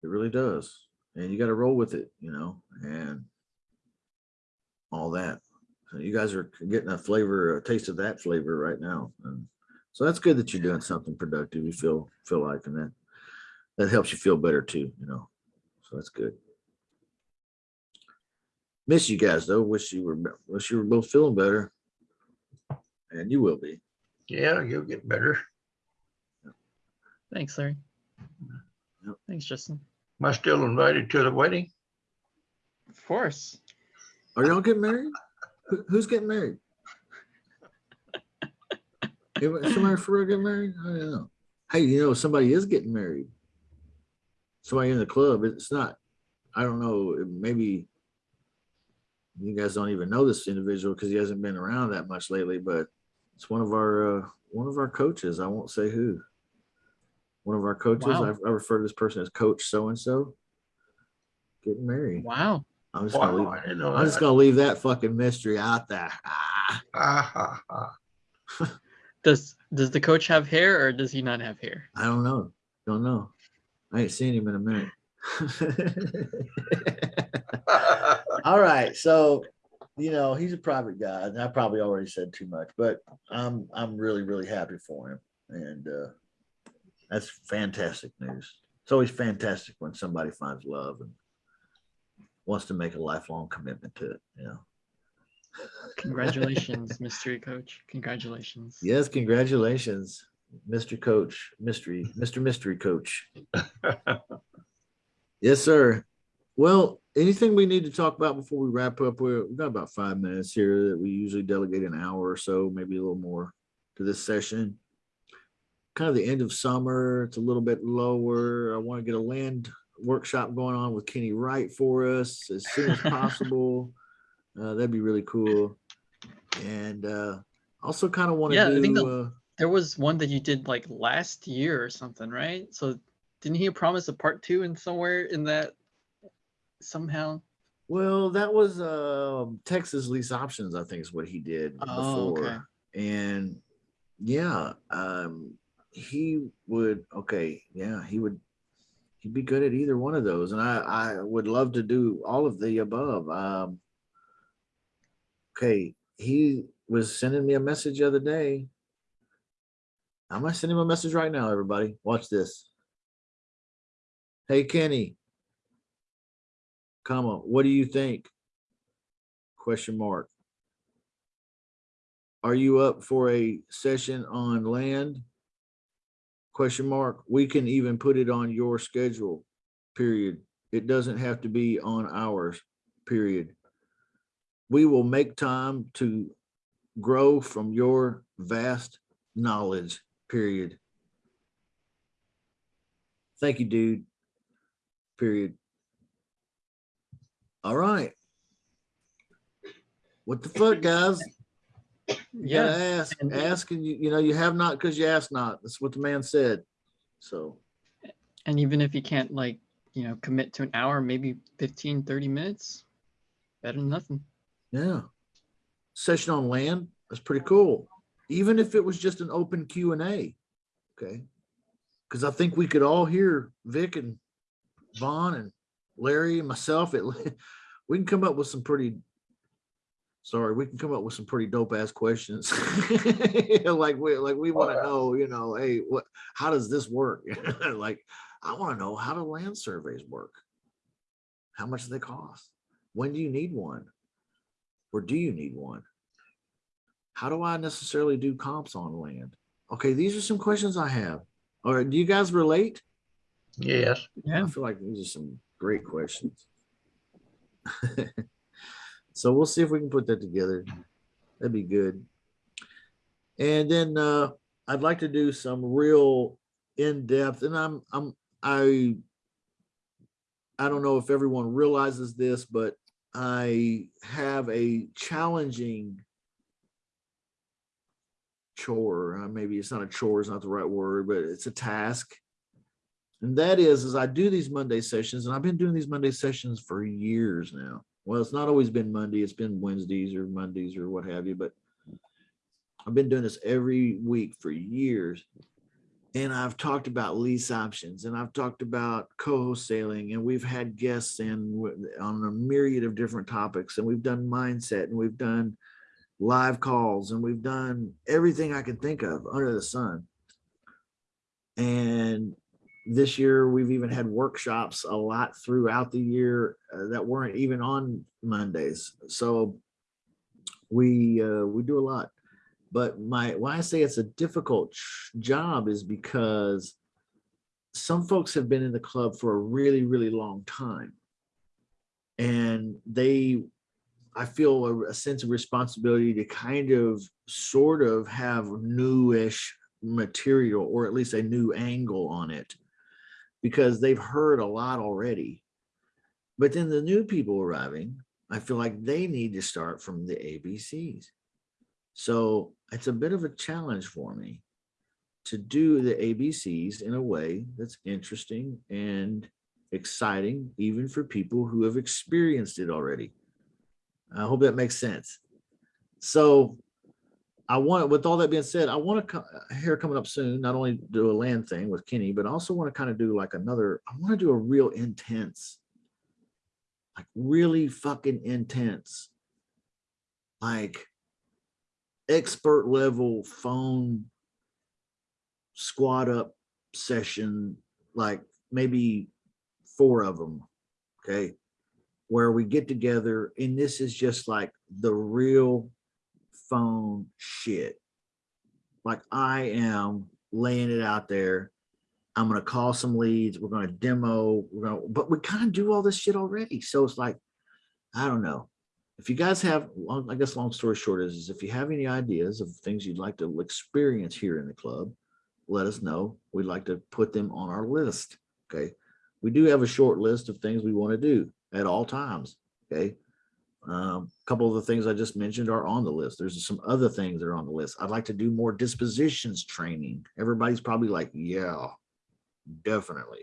It really does. And you got to roll with it, you know, and all that. So you guys are getting a flavor, a taste of that flavor right now. And so that's good that you're doing something productive. You feel feel like and that that helps you feel better too, you know. So that's good. Miss you guys though. Wish you were wish you were both feeling better. And you will be. Yeah, you'll get better. Thanks, Larry. Yep. Thanks, Justin. Am I still invited to the wedding? Of course. Are y'all getting married? Who, who's getting married? Anybody- Somebody for real getting married? I don't know. Hey, you know, somebody is getting married. Somebody in the club. It's not, I don't know, maybe you guys don't even know this individual because he hasn't been around that much lately, but it's one of our uh, one of our coaches. I won't say who. One of our coaches. Wow. I, I refer to this person as Coach So and So. Getting married. Wow. I'm just gonna Wow, leave. I know I'm just that. gonna leave that fucking mystery out there. Ah, Ah, ha, ha. Does does the coach have hair or does he not have hair? I don't know. Don't know. I ain't seen him in a minute. <laughs> <laughs> All right. So, you know, he's a private guy, and I probably already said too much, but I'm I'm really, really happy for him. And uh that's fantastic news. It's always fantastic when somebody finds love and wants to make a lifelong commitment to it, you know. <laughs> Congratulations, mystery coach. Congratulations. Yes, congratulations, Mr. Coach, Mystery, Mr. Mystery Coach. <laughs> Yes, sir. Well, anything we need to talk about before we wrap up? We're, we've got about five minutes here that we usually delegate an hour or so, maybe a little more to this session. Kind of the end of summer. It's a little bit lower. I want to get a land workshop going on with Kenny Wright for us as soon as <laughs> possible. Uh, that'd be really cool. And uh, also kind of want to Yeah, I think the- uh, There was one that you did like last year or something, right? So didn't he promise a part two in somewhere in that somehow? Well, that was uh Texas lease options, I think is what he did Oh, okay. before. And yeah, um he would okay, yeah, he would he'd be good at either one of those. And I I would love to do all of the above. Um okay, he was sending me a message the other day. I'm gonna send him a message right now, everybody. Watch this. Hey Kenny, comma, what do you think? Question mark. Are you up for a session on land? Question mark. We can even put it on your schedule, period. It doesn't have to be on ours, period. We will make time to grow from your vast knowledge, period. Thank you, dude. Period. All right. What the fuck, guys? You Yeah. ask, and- ask, and you, you know, you have not because you ask not. That's what the man said. So, And even if you can't like, you know, commit to an hour, maybe 15, 30 minutes, better than nothing. yeah. Session on land, that's pretty cool. Even if it was just an open Q and A. Okay. Because I think we could all hear Vic and Vaughn and Larry and myself. It, <laughs> we can come up with some pretty, sorry, we can come up with some pretty dope ass questions. <laughs> like we like we want to know, you know, hey, what how does this work? <laughs> like I want to know how do land surveys work? How much do they cost? When do you need one? Or do you need one? How do I necessarily do comps on land? Okay, these are some questions I have. All right, do you guys relate? Yes, Yeah. I feel like these are some great questions. <laughs> so we'll see if we can put that together. That'd be good. And then uh I'd like to do some real in-depth, and I'm I'm I I don't know if everyone realizes this, but I have a challenging chore. uh, Maybe it's not a chore, it's not the right word, but it's a task. And that is, is I do these Monday sessions, and I've been doing these Monday sessions for years now. Well, it's not always been Monday, it's been Wednesdays or Mondays or what have you, but I've been doing this every week for years. And I've talked about lease options and I've talked about co-sailing and we've had guests in on a myriad of different topics and we've done mindset and we've done live calls and we've done everything I can think of under the sun. And this year we've even had workshops a lot throughout the year uh, that weren't even on Mondays. So we uh, we do a lot. But my why I say it's a difficult job is because some folks have been in the club for a really really long time, and they I feel a, a sense of responsibility to kind of sort of have newish material or at least a new angle on it because they've heard a lot already. But then the new people arriving, I feel like they need to start from the ABCs. So it's a bit of a challenge for me to do the ABCs in a way that's interesting and exciting, even for people who have experienced it already. I hope that makes sense. So I want, with all that being said, I want to here uh, coming up soon, not only do a land thing with Kenny, but I also want to kind of do like another, I want to do a real intense, like really fucking intense, like expert level phone squad up session, like maybe four of them. Okay. Where we get together and this is just like the real phone shit. Like I am laying it out there. I'm gonna call some leads. We're gonna demo. We're gonna, but we kind of do all this shit already. So it's like, I don't know. If you guys have, I guess, long story short is, is if you have any ideas of things you'd like to experience here in the club, let us know. We'd like to put them on our list. Okay. We do have a short list of things we want to do at all times. Okay. Um, a couple of the things I just mentioned are on the list. There's some other things that are on the list. I'd like to do more dispositions training. Everybody's probably like, yeah, definitely.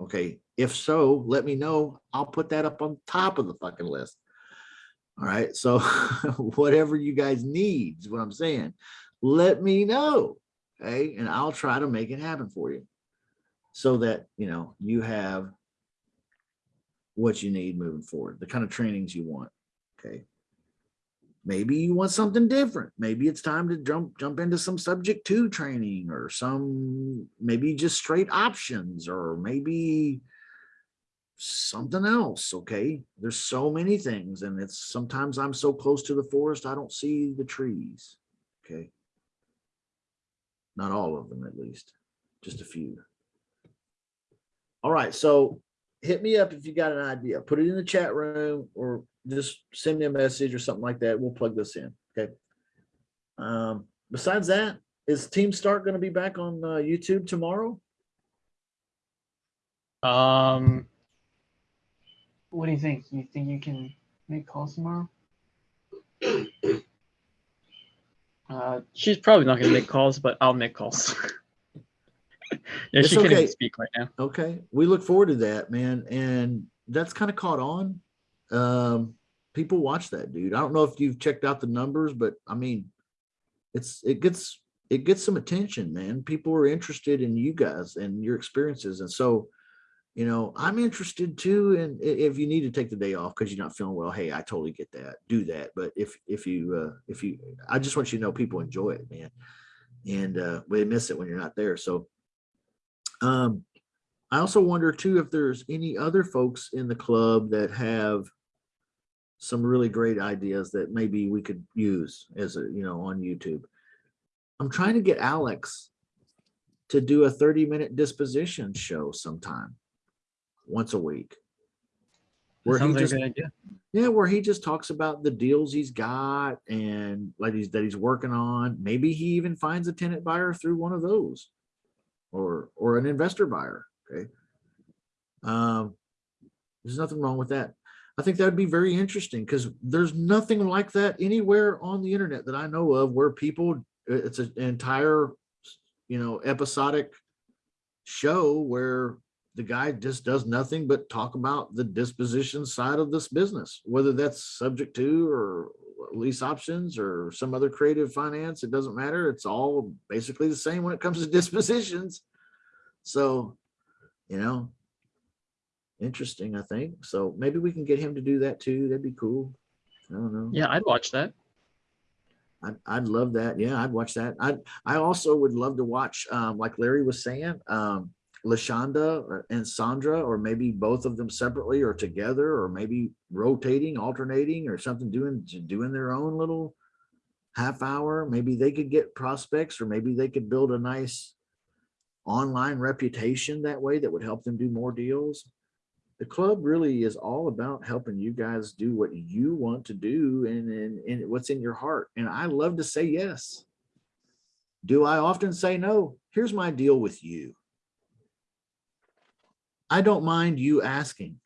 Okay, If so, let me know. I'll put that up on top of the fucking list. All right, so <laughs> whatever you guys need is what I'm saying. Let me know, okay, and I'll try to make it happen for you, so that you know you have what you need moving forward, the kind of trainings you want. Okay. Maybe you want something different. Maybe it's time to jump jump into some subject to training or some maybe just straight options or maybe something else. Okay. There's so many things, and it's sometimes I'm so close to the forest, I don't see the trees. Okay. Not all of them, at least, just a few. All right, so hit me up if you got an idea. Put it in the chat room or just send me a message or something like that. We'll plug this in. Okay. Um, besides that, is Team Start going to be back on uh, YouTube tomorrow? Um, what do you think? You think you can make calls tomorrow? <coughs> Uh, she's probably not gonna make calls, but I'll make calls. <laughs> yeah, It's she can't even speak right now. Okay, we look forward to that, man. And that's kind of caught on. Um, people watch that, dude. I don't know if you've checked out the numbers, but I mean, it's it gets it gets some attention, man. People are interested in you guys and your experiences, and so you know, I'm interested too. And if you need to take the day off because you're not feeling well, hey, I totally get that. Do that. But if if you uh, if you, I just want you to know people enjoy it, man, and uh, they miss it when you're not there. So, um, I also wonder too if there's any other folks in the club that have some really great ideas that maybe we could use as a you know on YouTube. I'm trying to get Alex to do a 30 minute disposition show sometime once a week. Where he sounds like just idea. yeah, where he just talks about the deals he's got and like he's that he's working on. Maybe he even finds a tenant buyer through one of those, or or an investor buyer. Okay. Um, there's nothing wrong with that. I think that would be very interesting because there's nothing like that anywhere on the internet that I know of where people it's an entire you know episodic show where the guy just does nothing but talk about the disposition side of this business, whether that's subject to or lease options or some other creative finance. It doesn't matter. It's all basically the same when it comes to <laughs> dispositions. So, you know, interesting, I think. So maybe we can get him to do that too. That'd be cool. I don't know. Yeah, I'd watch that. I'd, I'd love that. Yeah, I'd watch that. I I also would love to watch, um, like Larry was saying, um, Lashonda or- and Sandra, or maybe both of them separately or together, or maybe rotating, alternating, or something doing doing their own little half hour. Maybe they could get prospects, or maybe they could build a nice online reputation that way that would help them do more deals. The club really is all about helping you guys do what you want to do and, and, and what's in your heart. And I love to say yes. Do I often say no? Here's my deal with you. I don't mind you asking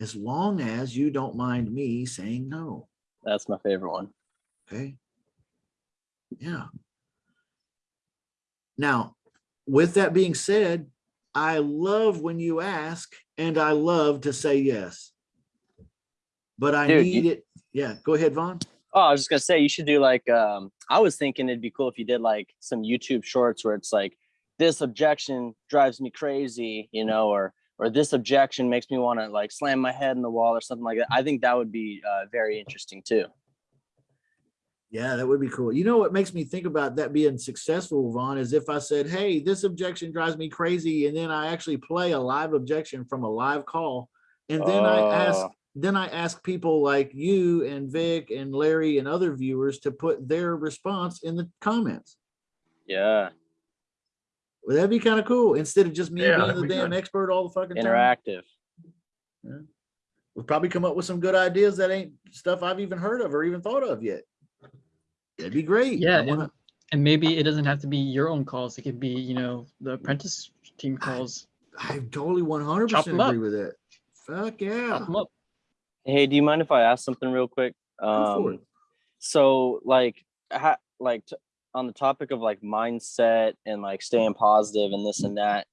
as long as you don't mind me saying no. That's my favorite one. Okay. Yeah. Now, with that being said, I love when you ask and I love to say yes. But I Dude, you- need it. Yeah, go ahead, Vaughn. Oh, I was just gonna say you should do like um I was thinking it'd be cool if you did like some YouTube shorts where it's like this objection drives me crazy, you know, or or this objection makes me want to like slam my head in the wall or something like that. I think that would be uh, very interesting too. Yeah, that would be cool. You know what makes me think about that being successful, Vaughn, is if I said, hey, this objection drives me crazy, and then I actually play a live objection from a live call. And then I ask, Oh. then I ask people like you and Vic and Larry and other viewers to put their response in the comments. Yeah, Well, that'd be kind of cool instead of just me Yeah, being the be damn good. expert all the fucking time. interactive. We'll probably come up with some good ideas that ain't stuff I've even heard of or even thought of yet. That'd be great. Yeah, wanna- and, and maybe it doesn't have to be your own calls. It could be, you know, the apprentice team calls. I totally one hundred Chop percent 'em up. agree with that. Fuck yeah. Chop 'em up. Hey, do you mind if I ask something real quick? Um, so like, ha- like t- on the topic of like mindset and like staying positive and this and that,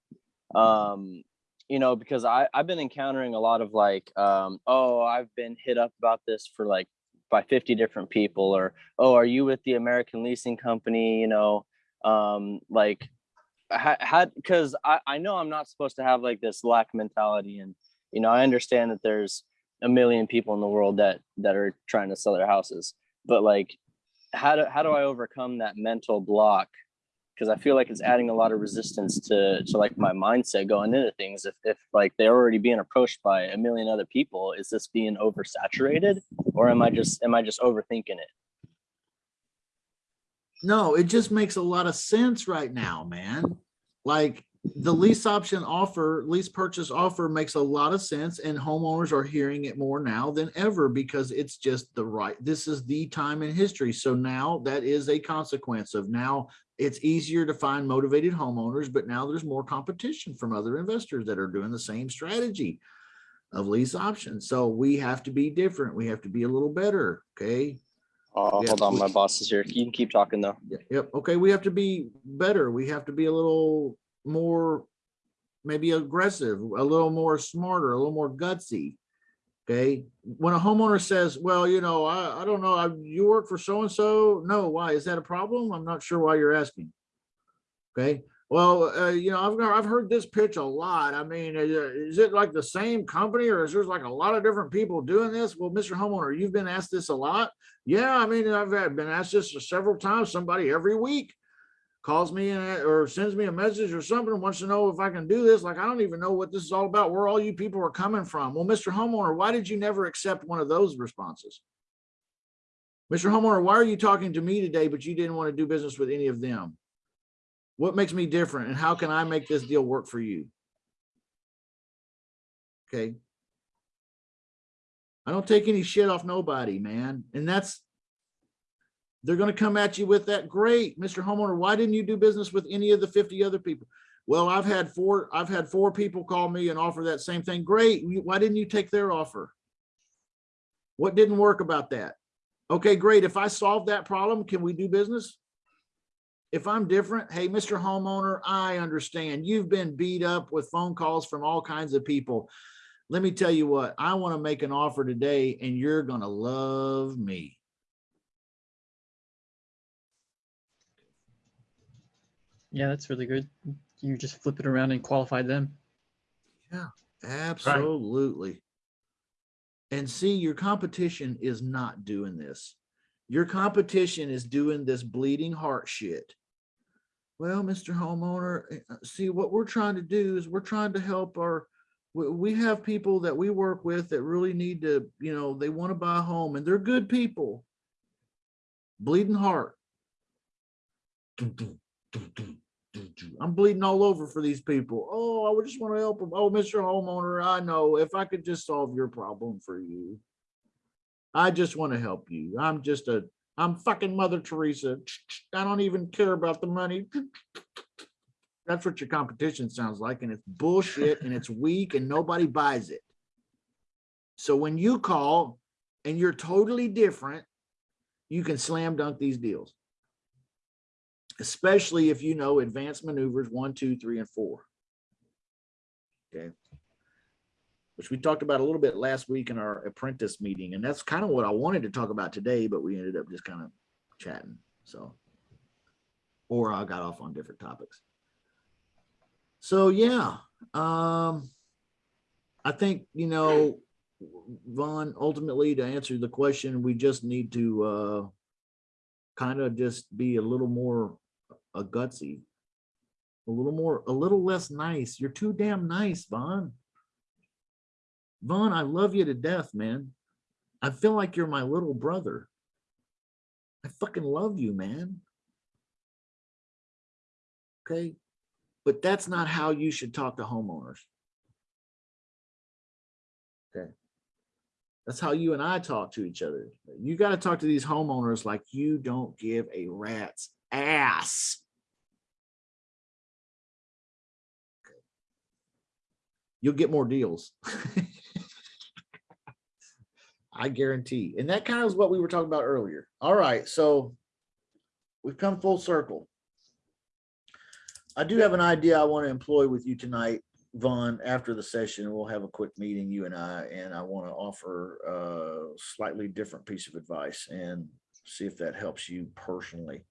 um, you know, because I I've been encountering a lot of like, um, oh, I've been hit up about this for like by 50 different people, or oh, are you with the American Leasing Company? You know, um, like had because I I know I'm not supposed to have like this lack mentality, and you know, I understand that there's a million people in the world that that are trying to sell their houses, but like, how do how do I overcome that mental block? Because I feel like it's adding a lot of resistance to to like my mindset going into things. If if like they're already being approached by a million other people, is this being oversaturated, or am I just am I just overthinking it? No, it just makes a lot of sense right now, man. Like the lease option offer, lease purchase offer makes a lot of sense and homeowners are hearing it more now than ever because it's just the right, this is the time in history. So now that is a consequence of now it's easier to find motivated homeowners, but now there's more competition from other investors that are doing the same strategy of lease options. So we have to be different. We have to be a little better, okay? Uh, oh, Yeah, hold on, my boss is here. You can keep talking though. Yeah, Yep, okay, we have to be better. We have to be a little more maybe aggressive, a little more smarter, a little more gutsy. Okay, when a homeowner says, well, you know, I, I don't know, I, you work for so-and-so, no, why, is that a problem? I'm not sure why you're asking. Okay, well, uh, you know, I've, I've heard this pitch a lot. I mean, is it like the same company or is there like a lot of different people doing this? Well, Mr. Homeowner, you've been asked this a lot. Yeah, I mean, I've been asked this several times, somebody every week calls me or sends me a message or something, wants to know if I can do this. Like, I don't even know what this is all about, where all you people are coming from. Well, Mr. Homeowner, why did you never accept one of those responses? Mr. Homeowner, why are you talking to me today, but you didn't want to do business with any of them? What makes me different and how can I make this deal work for you? Okay. I don't take any shit off nobody, man. And that's, they're gonna come at you with that. Great, Mr. Homeowner, why didn't you do business with any of the fifty other people? Well, I've had four, I've had four people call me and offer that same thing. Great, why didn't you take their offer? What didn't work about that? Okay, great. If I solve that problem, can we do business? If I'm different, hey, Mr. Homeowner, I understand. You've been beat up with phone calls from all kinds of people. Let me tell you what, I want to make an offer today and you're gonna love me. Yeah, that's really good. You just flip it around and qualify them. Yeah, absolutely. And see, your competition is not doing this. Your competition is doing this bleeding heart shit. Well, Mr. Homeowner, eh, uh, see, what we're trying to do is we're trying to help our, we, we have people that we work with that really need to, you know, they want to buy a home and they're good people. Bleeding heart. Doo, doo, I'm bleeding all over for these people. Oh, I would just want to help them. Oh, Mr. Homeowner, I know if I could just solve your problem for you. I just want to help you. I'm just a, I'm fucking Mother Teresa. I don't even care about the money. That's what your competition sounds like. And it's bullshit and it's weak and nobody buys it. So when you call and you're totally different, you can slam dunk these deals especially if you know advanced maneuvers one, two, three, and four. Okay. Which we talked about a little bit last week in our apprentice meeting, and that's kind of what I wanted to talk about today, but we ended up just kind of chatting, so. Or I got off on different topics. So, yeah, um, I think, you know, Vaughn, ultimately to answer the question, we just need to, uh, kind of just be a little more a gutsy, a little more, a little less nice. You're too damn nice, Vaughn. Vaughn, I love you to death, man. I feel like you're my little brother. I fucking love you, man. Okay, but that's not how you should talk to homeowners. Okay. That's how you and I talk to each other. You got to talk to these homeowners like you don't give a rat's ass. You'll get more deals. <laughs> I guarantee. And that kind of is what we were talking about earlier. All right, so we've come full circle. I do have an idea I want to employ with you tonight. Vaughn, after the session, we'll have a quick meeting, you and I, and I want to offer a slightly different piece of advice and see if that helps you personally.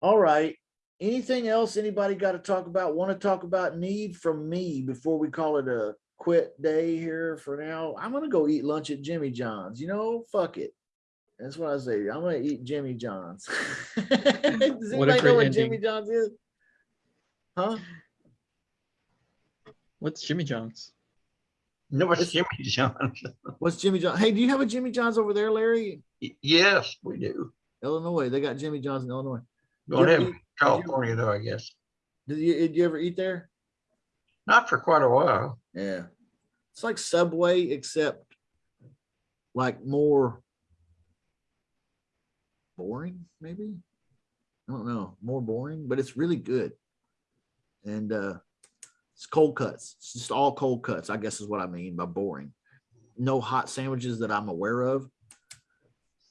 All right. Anything else anybody got to talk about? Want to talk about need from me before we call it a quit day here for now? I'm gonna go eat lunch at Jimmy John's. You know, fuck it. That's what I say. I'm gonna eat Jimmy John's. <laughs> Does anybody know what ending. Jimmy John's is? Huh? What's Jimmy John's? No, it's It's- Jimmy John's. <laughs> What's Jimmy John? Hey, do you have a Jimmy John's over there, Larry? Y- Yes, we do. Illinois. They got Jimmy John's in Illinois. Ever have eat- California though, I guess. Did you, did you ever eat there? Not for quite a while. Yeah. It's like Subway, except like more boring, maybe? I don't know, more boring, but it's really good. And uh it's cold cuts. It's just all cold cuts, I guess is what I mean by boring. No hot sandwiches that I'm aware of.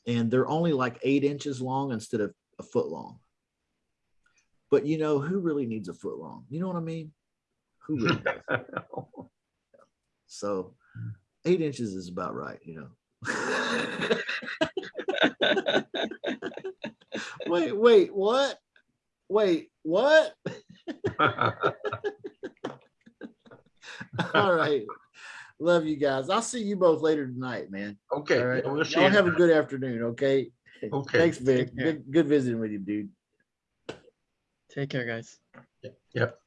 And they're only like eight inches long instead of a foot long. But you know, who really needs a foot long? You know what I mean? Who really does? <laughs> So eight inches is about right, you know. <laughs> wait, wait, what? Wait, what? <laughs> All right. Love you guys. I'll see you both later tonight, man. Okay, All right. we'll. Y'all have a good afternoon, okay? Okay. Thanks, Vic. Good, good visiting with you, dude. Take care, guys. Yep.